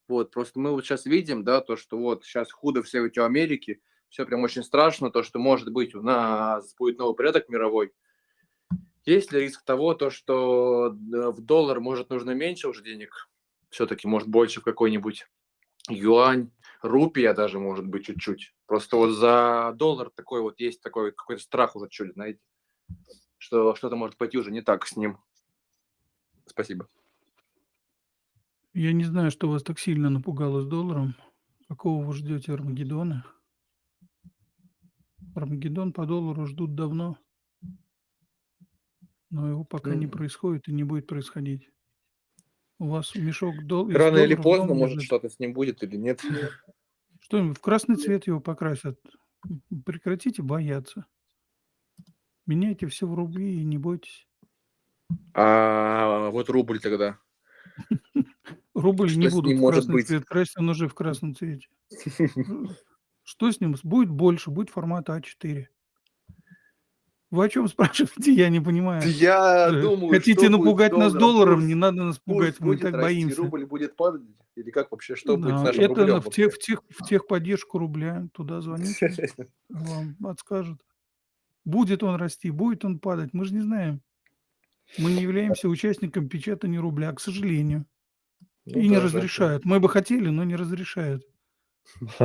Speaker 4: Вот, просто мы вот сейчас видим, да, то, что вот сейчас худо все эти Америки, все прям очень страшно, то, что может быть у нас будет новый порядок мировой. Есть ли риск того, то, что в доллар может нужно меньше уже денег, все-таки может больше в какой-нибудь юань, рупия даже может быть чуть-чуть. Просто вот за доллар такой вот есть такой какой-то страх уже чуть, знаете, что что-то может пойти уже не так с ним. Спасибо.
Speaker 1: Я не знаю, что вас так сильно напугало с долларом. Какого вы ждете Армагеддона? Армагеддон по доллару ждут давно. Но его пока не
Speaker 4: М.
Speaker 1: происходит и не будет происходить. У вас мешок дол
Speaker 4: Рано или поздно, может, что-то с ним будет или нет.
Speaker 1: Что в красный цвет его покрасят? Прекратите бояться. Меняйте все в рубли и не бойтесь.
Speaker 4: А вот рубль тогда. <laughs>
Speaker 1: Рубль
Speaker 4: Что
Speaker 1: не будут в красный
Speaker 4: быть?
Speaker 1: цвет красить, он уже в красном цвете. <laughs> Что с ним? Будет больше, будет формата А4. Вы о чем спрашиваете? Я не понимаю.
Speaker 4: Я
Speaker 1: Э,
Speaker 4: думаю,
Speaker 1: Хотите напугать нас
Speaker 4: долларом?
Speaker 1: Не надо нас пугать, мы так боимся.
Speaker 4: рубль будет падать? Или как вообще, что будет с нашим
Speaker 1: это в, тех, в, тех, в техподдержку рубля. Туда звоните, <laughs> вам подскажут. Будет он расти, будет он падать. Мы же не знаем. Мы не являемся участником печатания рубля, к сожалению.
Speaker 4: Ну
Speaker 1: И не
Speaker 4: да, да, да.
Speaker 1: разрешают. Мы бы хотели, но не разрешают. <laughs>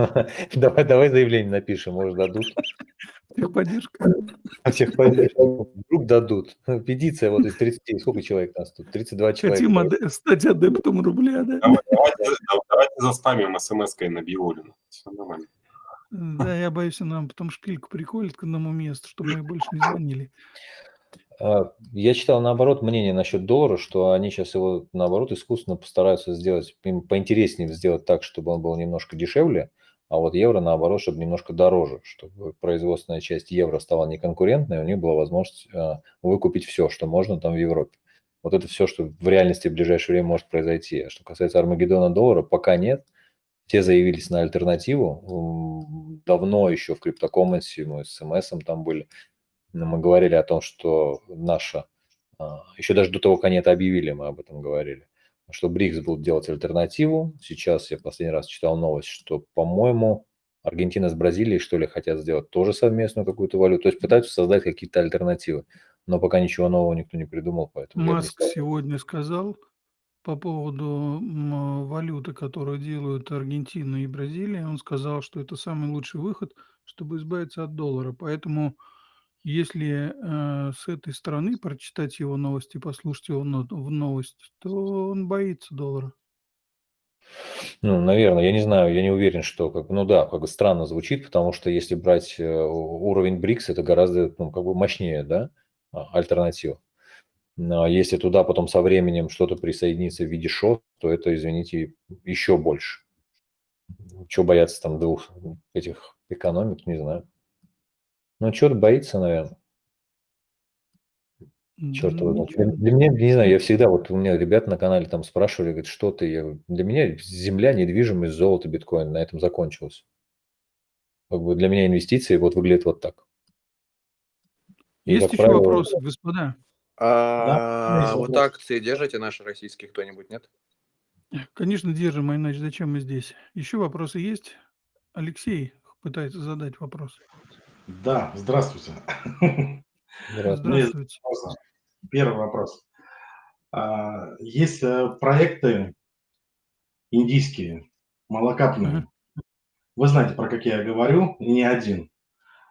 Speaker 2: Давай, давай заявление напишем, может дадут.
Speaker 1: Техподдержка. <laughs>
Speaker 2: Всех поддержку. Вдруг дадут. Петиция вот из 30, сколько человек нас тут? 32 человека.
Speaker 1: Хотим аде- стать адептом рубля, да?
Speaker 3: Давай- Давайте, да- давайте заспамим смс-кой на Биолина. Все нормально.
Speaker 1: Да, я боюсь, нам потом шпильку приколят к одному месту, чтобы мы больше не звонили.
Speaker 2: А, Я читал наоборот мнение насчет доллара, что они сейчас его наоборот искусственно постараются сделать, им поинтереснее сделать так, чтобы он был немножко дешевле, а вот евро наоборот, чтобы немножко дороже, чтобы производственная часть евро стала неконкурентной, у них была возможность а, выкупить все, что можно там в Европе. Вот это все, что в реальности в ближайшее время может произойти. А что касается Армагеддона доллара, пока нет. Все заявились на альтернативу. Давно еще в криптокомменсе, мы с СМС там были, мы говорили о том, что наша, а, еще даже до того, как они это объявили, мы об этом говорили, что БРИКС будут делать альтернативу. Сейчас я последний раз читал новость, что, по-моему, Аргентина с Бразилией, что ли, хотят сделать тоже совместную какую-то валюту. То есть пытаются создать какие-то альтернативы. Но пока ничего нового никто не придумал, поэтому
Speaker 1: Маск
Speaker 2: стал.
Speaker 1: сегодня сказал по поводу валюты, которую делают Аргентина и Бразилия, он сказал, что это самый лучший выход, чтобы избавиться от доллара. Поэтому, если э, с этой стороны прочитать его новости, послушать его но- в новость, то он боится доллара.
Speaker 2: Ну, наверное, я не знаю, я не уверен, что, как, ну да, как бы странно звучит, потому что если брать э, уровень БРИКС, это гораздо, ну, как бы мощнее, да, а, альтернатива. Но если туда потом со временем что-то присоединится в виде ШО, то это, извините, еще больше. Чего бояться там двух этих экономик, не знаю. Ну, что-то боится, наверное. Черт его
Speaker 1: Ну,
Speaker 2: знает. Для, для меня, не знаю, я всегда, вот у меня ребята на канале там спрашивали, говорят, что ты, я, говорю, для меня земля, недвижимость, золото, биткоин, на этом закончилось. Как бы для меня инвестиции вот выглядят вот так. И,
Speaker 1: Есть еще
Speaker 2: правило,
Speaker 1: вопросы, господа?
Speaker 4: А
Speaker 5: есть
Speaker 4: вот акции держите наши российские кто-нибудь, нет?
Speaker 1: Конечно, держим, а иначе зачем мы здесь? Еще вопросы есть? Алексей пытается задать вопрос.
Speaker 5: Да, здравствуйте.
Speaker 2: Здравствуйте.
Speaker 5: Первый вопрос. А, Есть э, проекты индийские, малокапные. Вы знаете, про какие я говорю, не один.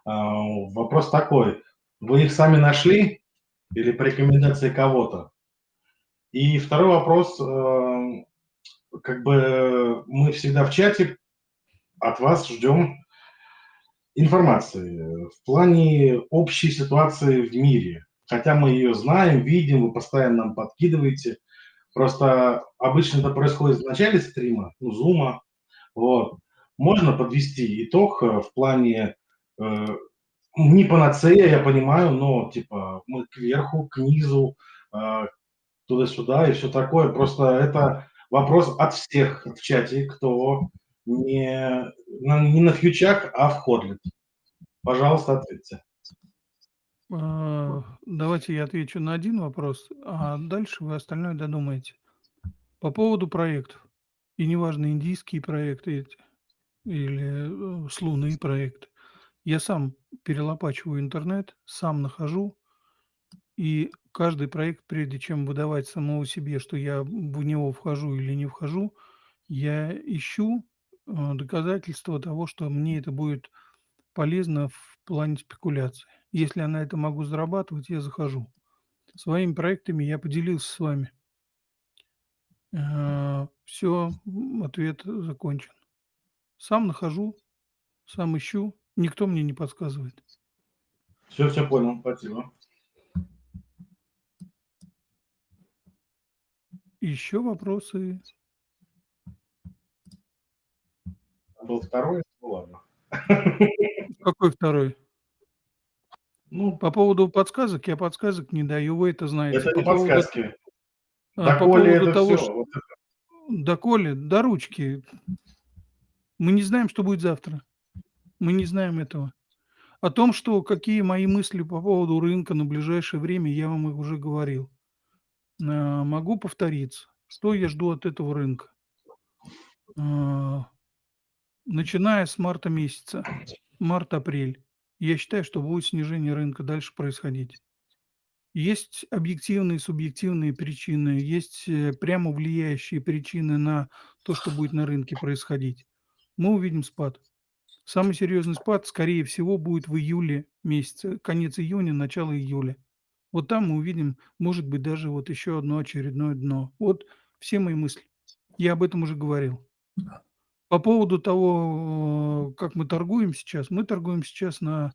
Speaker 5: А, Вопрос такой. Вы их сами нашли или по рекомендации кого-то? И второй вопрос. э, Как бы мы всегда в чате от вас ждем информации в плане общей ситуации в мире. Хотя мы ее знаем, видим, вы постоянно нам подкидываете. Просто обычно это происходит в начале стрима, ну, зума. Вот. Можно подвести итог э, в плане э, не панацея, я понимаю, но типа мы кверху, к низу, э, туда-сюда и все такое. Просто это вопрос от всех в чате, кто не на, не на фьючах, а в Ходлет. Пожалуйста, ответьте.
Speaker 1: А, Давайте я отвечу на один вопрос, а дальше вы остальное додумаете. По поводу проектов. И неважно, индийские проекты или э, с Луны проект. Я сам перелопачиваю интернет, сам нахожу, и каждый проект, прежде чем выдавать самому себе, что я в него вхожу или не вхожу, я ищу э, доказательства того, что мне это будет полезно в плане спекуляции. Если я на это могу зарабатывать, я захожу. Своими проектами я поделился с вами. Все, ответ закончен. Сам нахожу, сам ищу, никто мне не подсказывает.
Speaker 5: Все, все понял, спасибо.
Speaker 1: Еще вопросы?
Speaker 5: Был второй, ну ладно. <laughs>
Speaker 1: Какой второй?
Speaker 5: Ну,
Speaker 1: По поводу подсказок, я подсказок не даю, вы это знаете.
Speaker 5: это не
Speaker 1: По поводу,
Speaker 5: подсказки.
Speaker 1: а, по
Speaker 5: Доколе
Speaker 1: поводу
Speaker 5: это
Speaker 1: того,
Speaker 5: все.
Speaker 1: что доколе, до ручки. Мы не знаем, что будет завтра. Мы не знаем этого. О том, что какие мои мысли по поводу рынка на ближайшее время, я вам их уже говорил. А, Могу повториться. Что я жду от этого рынка? Начиная с марта месяца, март-апрель, я считаю, что будет снижение рынка дальше происходить. Есть объективные и субъективные причины, есть э, прямо влияющие причины на то, что будет на рынке происходить. Мы увидим спад. Самый серьезный спад, скорее всего, будет в июле месяце, конец июня, начало июля. Вот там мы увидим, может быть, даже вот еще одно очередное дно. Вот все мои мысли. Я об этом уже говорил. По поводу того, э, как мы торгуем сейчас, мы торгуем сейчас на...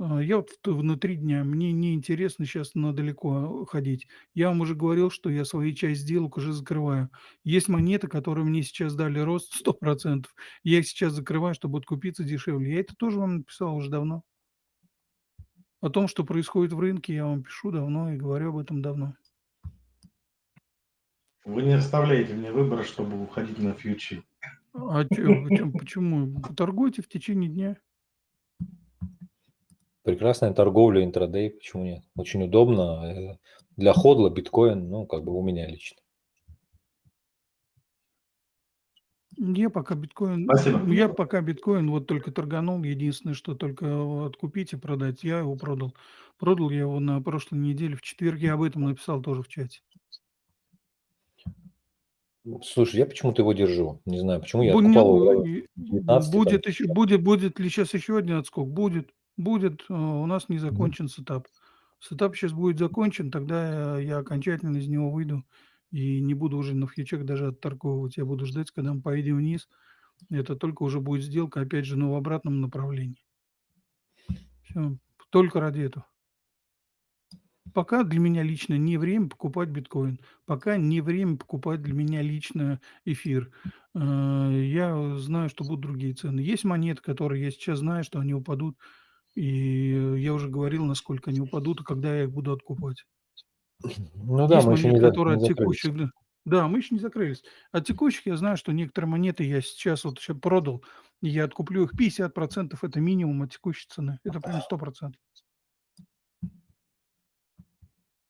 Speaker 1: э, Я вот внутри дня, мне не интересно сейчас на далеко ходить. Я вам уже говорил, что я свои часть сделок уже закрываю. Есть монеты, которые мне сейчас дали рост 100%. Я их сейчас закрываю, чтобы откупиться дешевле. Я это тоже вам написал уже давно. О том, что происходит в рынке, я вам пишу давно и говорю об этом давно.
Speaker 5: Вы не оставляете мне выбора, чтобы уходить на фьючи.
Speaker 1: А чё, почему? почему? Торгуйте в течение дня.
Speaker 2: Прекрасная торговля интрадей, почему нет? Очень удобно. э, Для ходла биткоин, ну, как бы у меня лично.
Speaker 1: Я пока биткоин,
Speaker 5: Спасибо.
Speaker 1: я пока биткоин вот только торганул. Единственное, что только откупить и продать. Я его продал. Продал я его на прошлой неделе в четверг. Я об этом написал тоже в чате.
Speaker 2: Слушай, я почему-то его держу. Не знаю, почему я
Speaker 1: Бу- не-
Speaker 2: его
Speaker 1: и-
Speaker 2: 19 там,
Speaker 1: будет еще, будет, будет ли сейчас еще один отскок? Будет, будет. э, У нас не закончен сетап. Сетап сейчас будет закончен, тогда я окончательно из него выйду и не буду уже на фьючах даже отторговывать. Я буду ждать, когда мы поедем вниз. Это только уже будет сделка, опять же, но в обратном направлении. Все, только ради этого. Пока для меня лично не время покупать биткоин. Пока не время покупать для меня лично эфир. Э, Я знаю, что будут другие цены. Есть монеты, которые я сейчас знаю, что они упадут. И я уже говорил, насколько они упадут и когда я их буду откупать.
Speaker 2: Ну да,
Speaker 1: Есть
Speaker 2: мы еще
Speaker 1: монеты,
Speaker 2: не, за-
Speaker 1: которые
Speaker 2: не
Speaker 1: от текущих... да. Мы еще не закрылись. От текущих я знаю, что некоторые монеты я сейчас вот сейчас продал, и я откуплю их 50%, это минимум от текущей цены. Это прям 100%.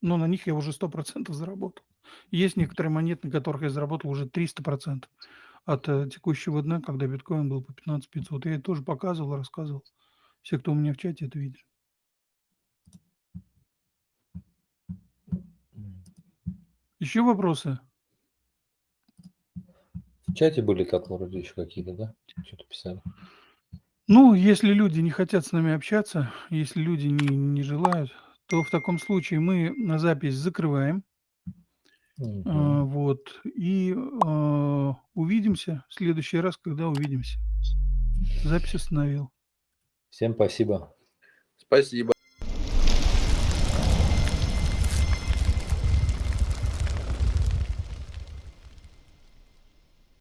Speaker 1: Но на них я уже 100% заработал. Есть некоторые монеты, на которых я заработал уже 300% от э, текущего дна, когда биткоин был по 15 500. Я это тоже показывал, рассказывал. Все, кто у меня в чате, это видели. Еще вопросы?
Speaker 2: В чате были так вроде еще какие-то, да? Что-то писали.
Speaker 1: Ну, если люди не хотят с нами общаться, если люди не, не желают, то в таком случае мы на запись закрываем. А, вот. И а, увидимся в следующий раз, когда увидимся. Запись остановил.
Speaker 2: Всем спасибо.
Speaker 4: Спасибо.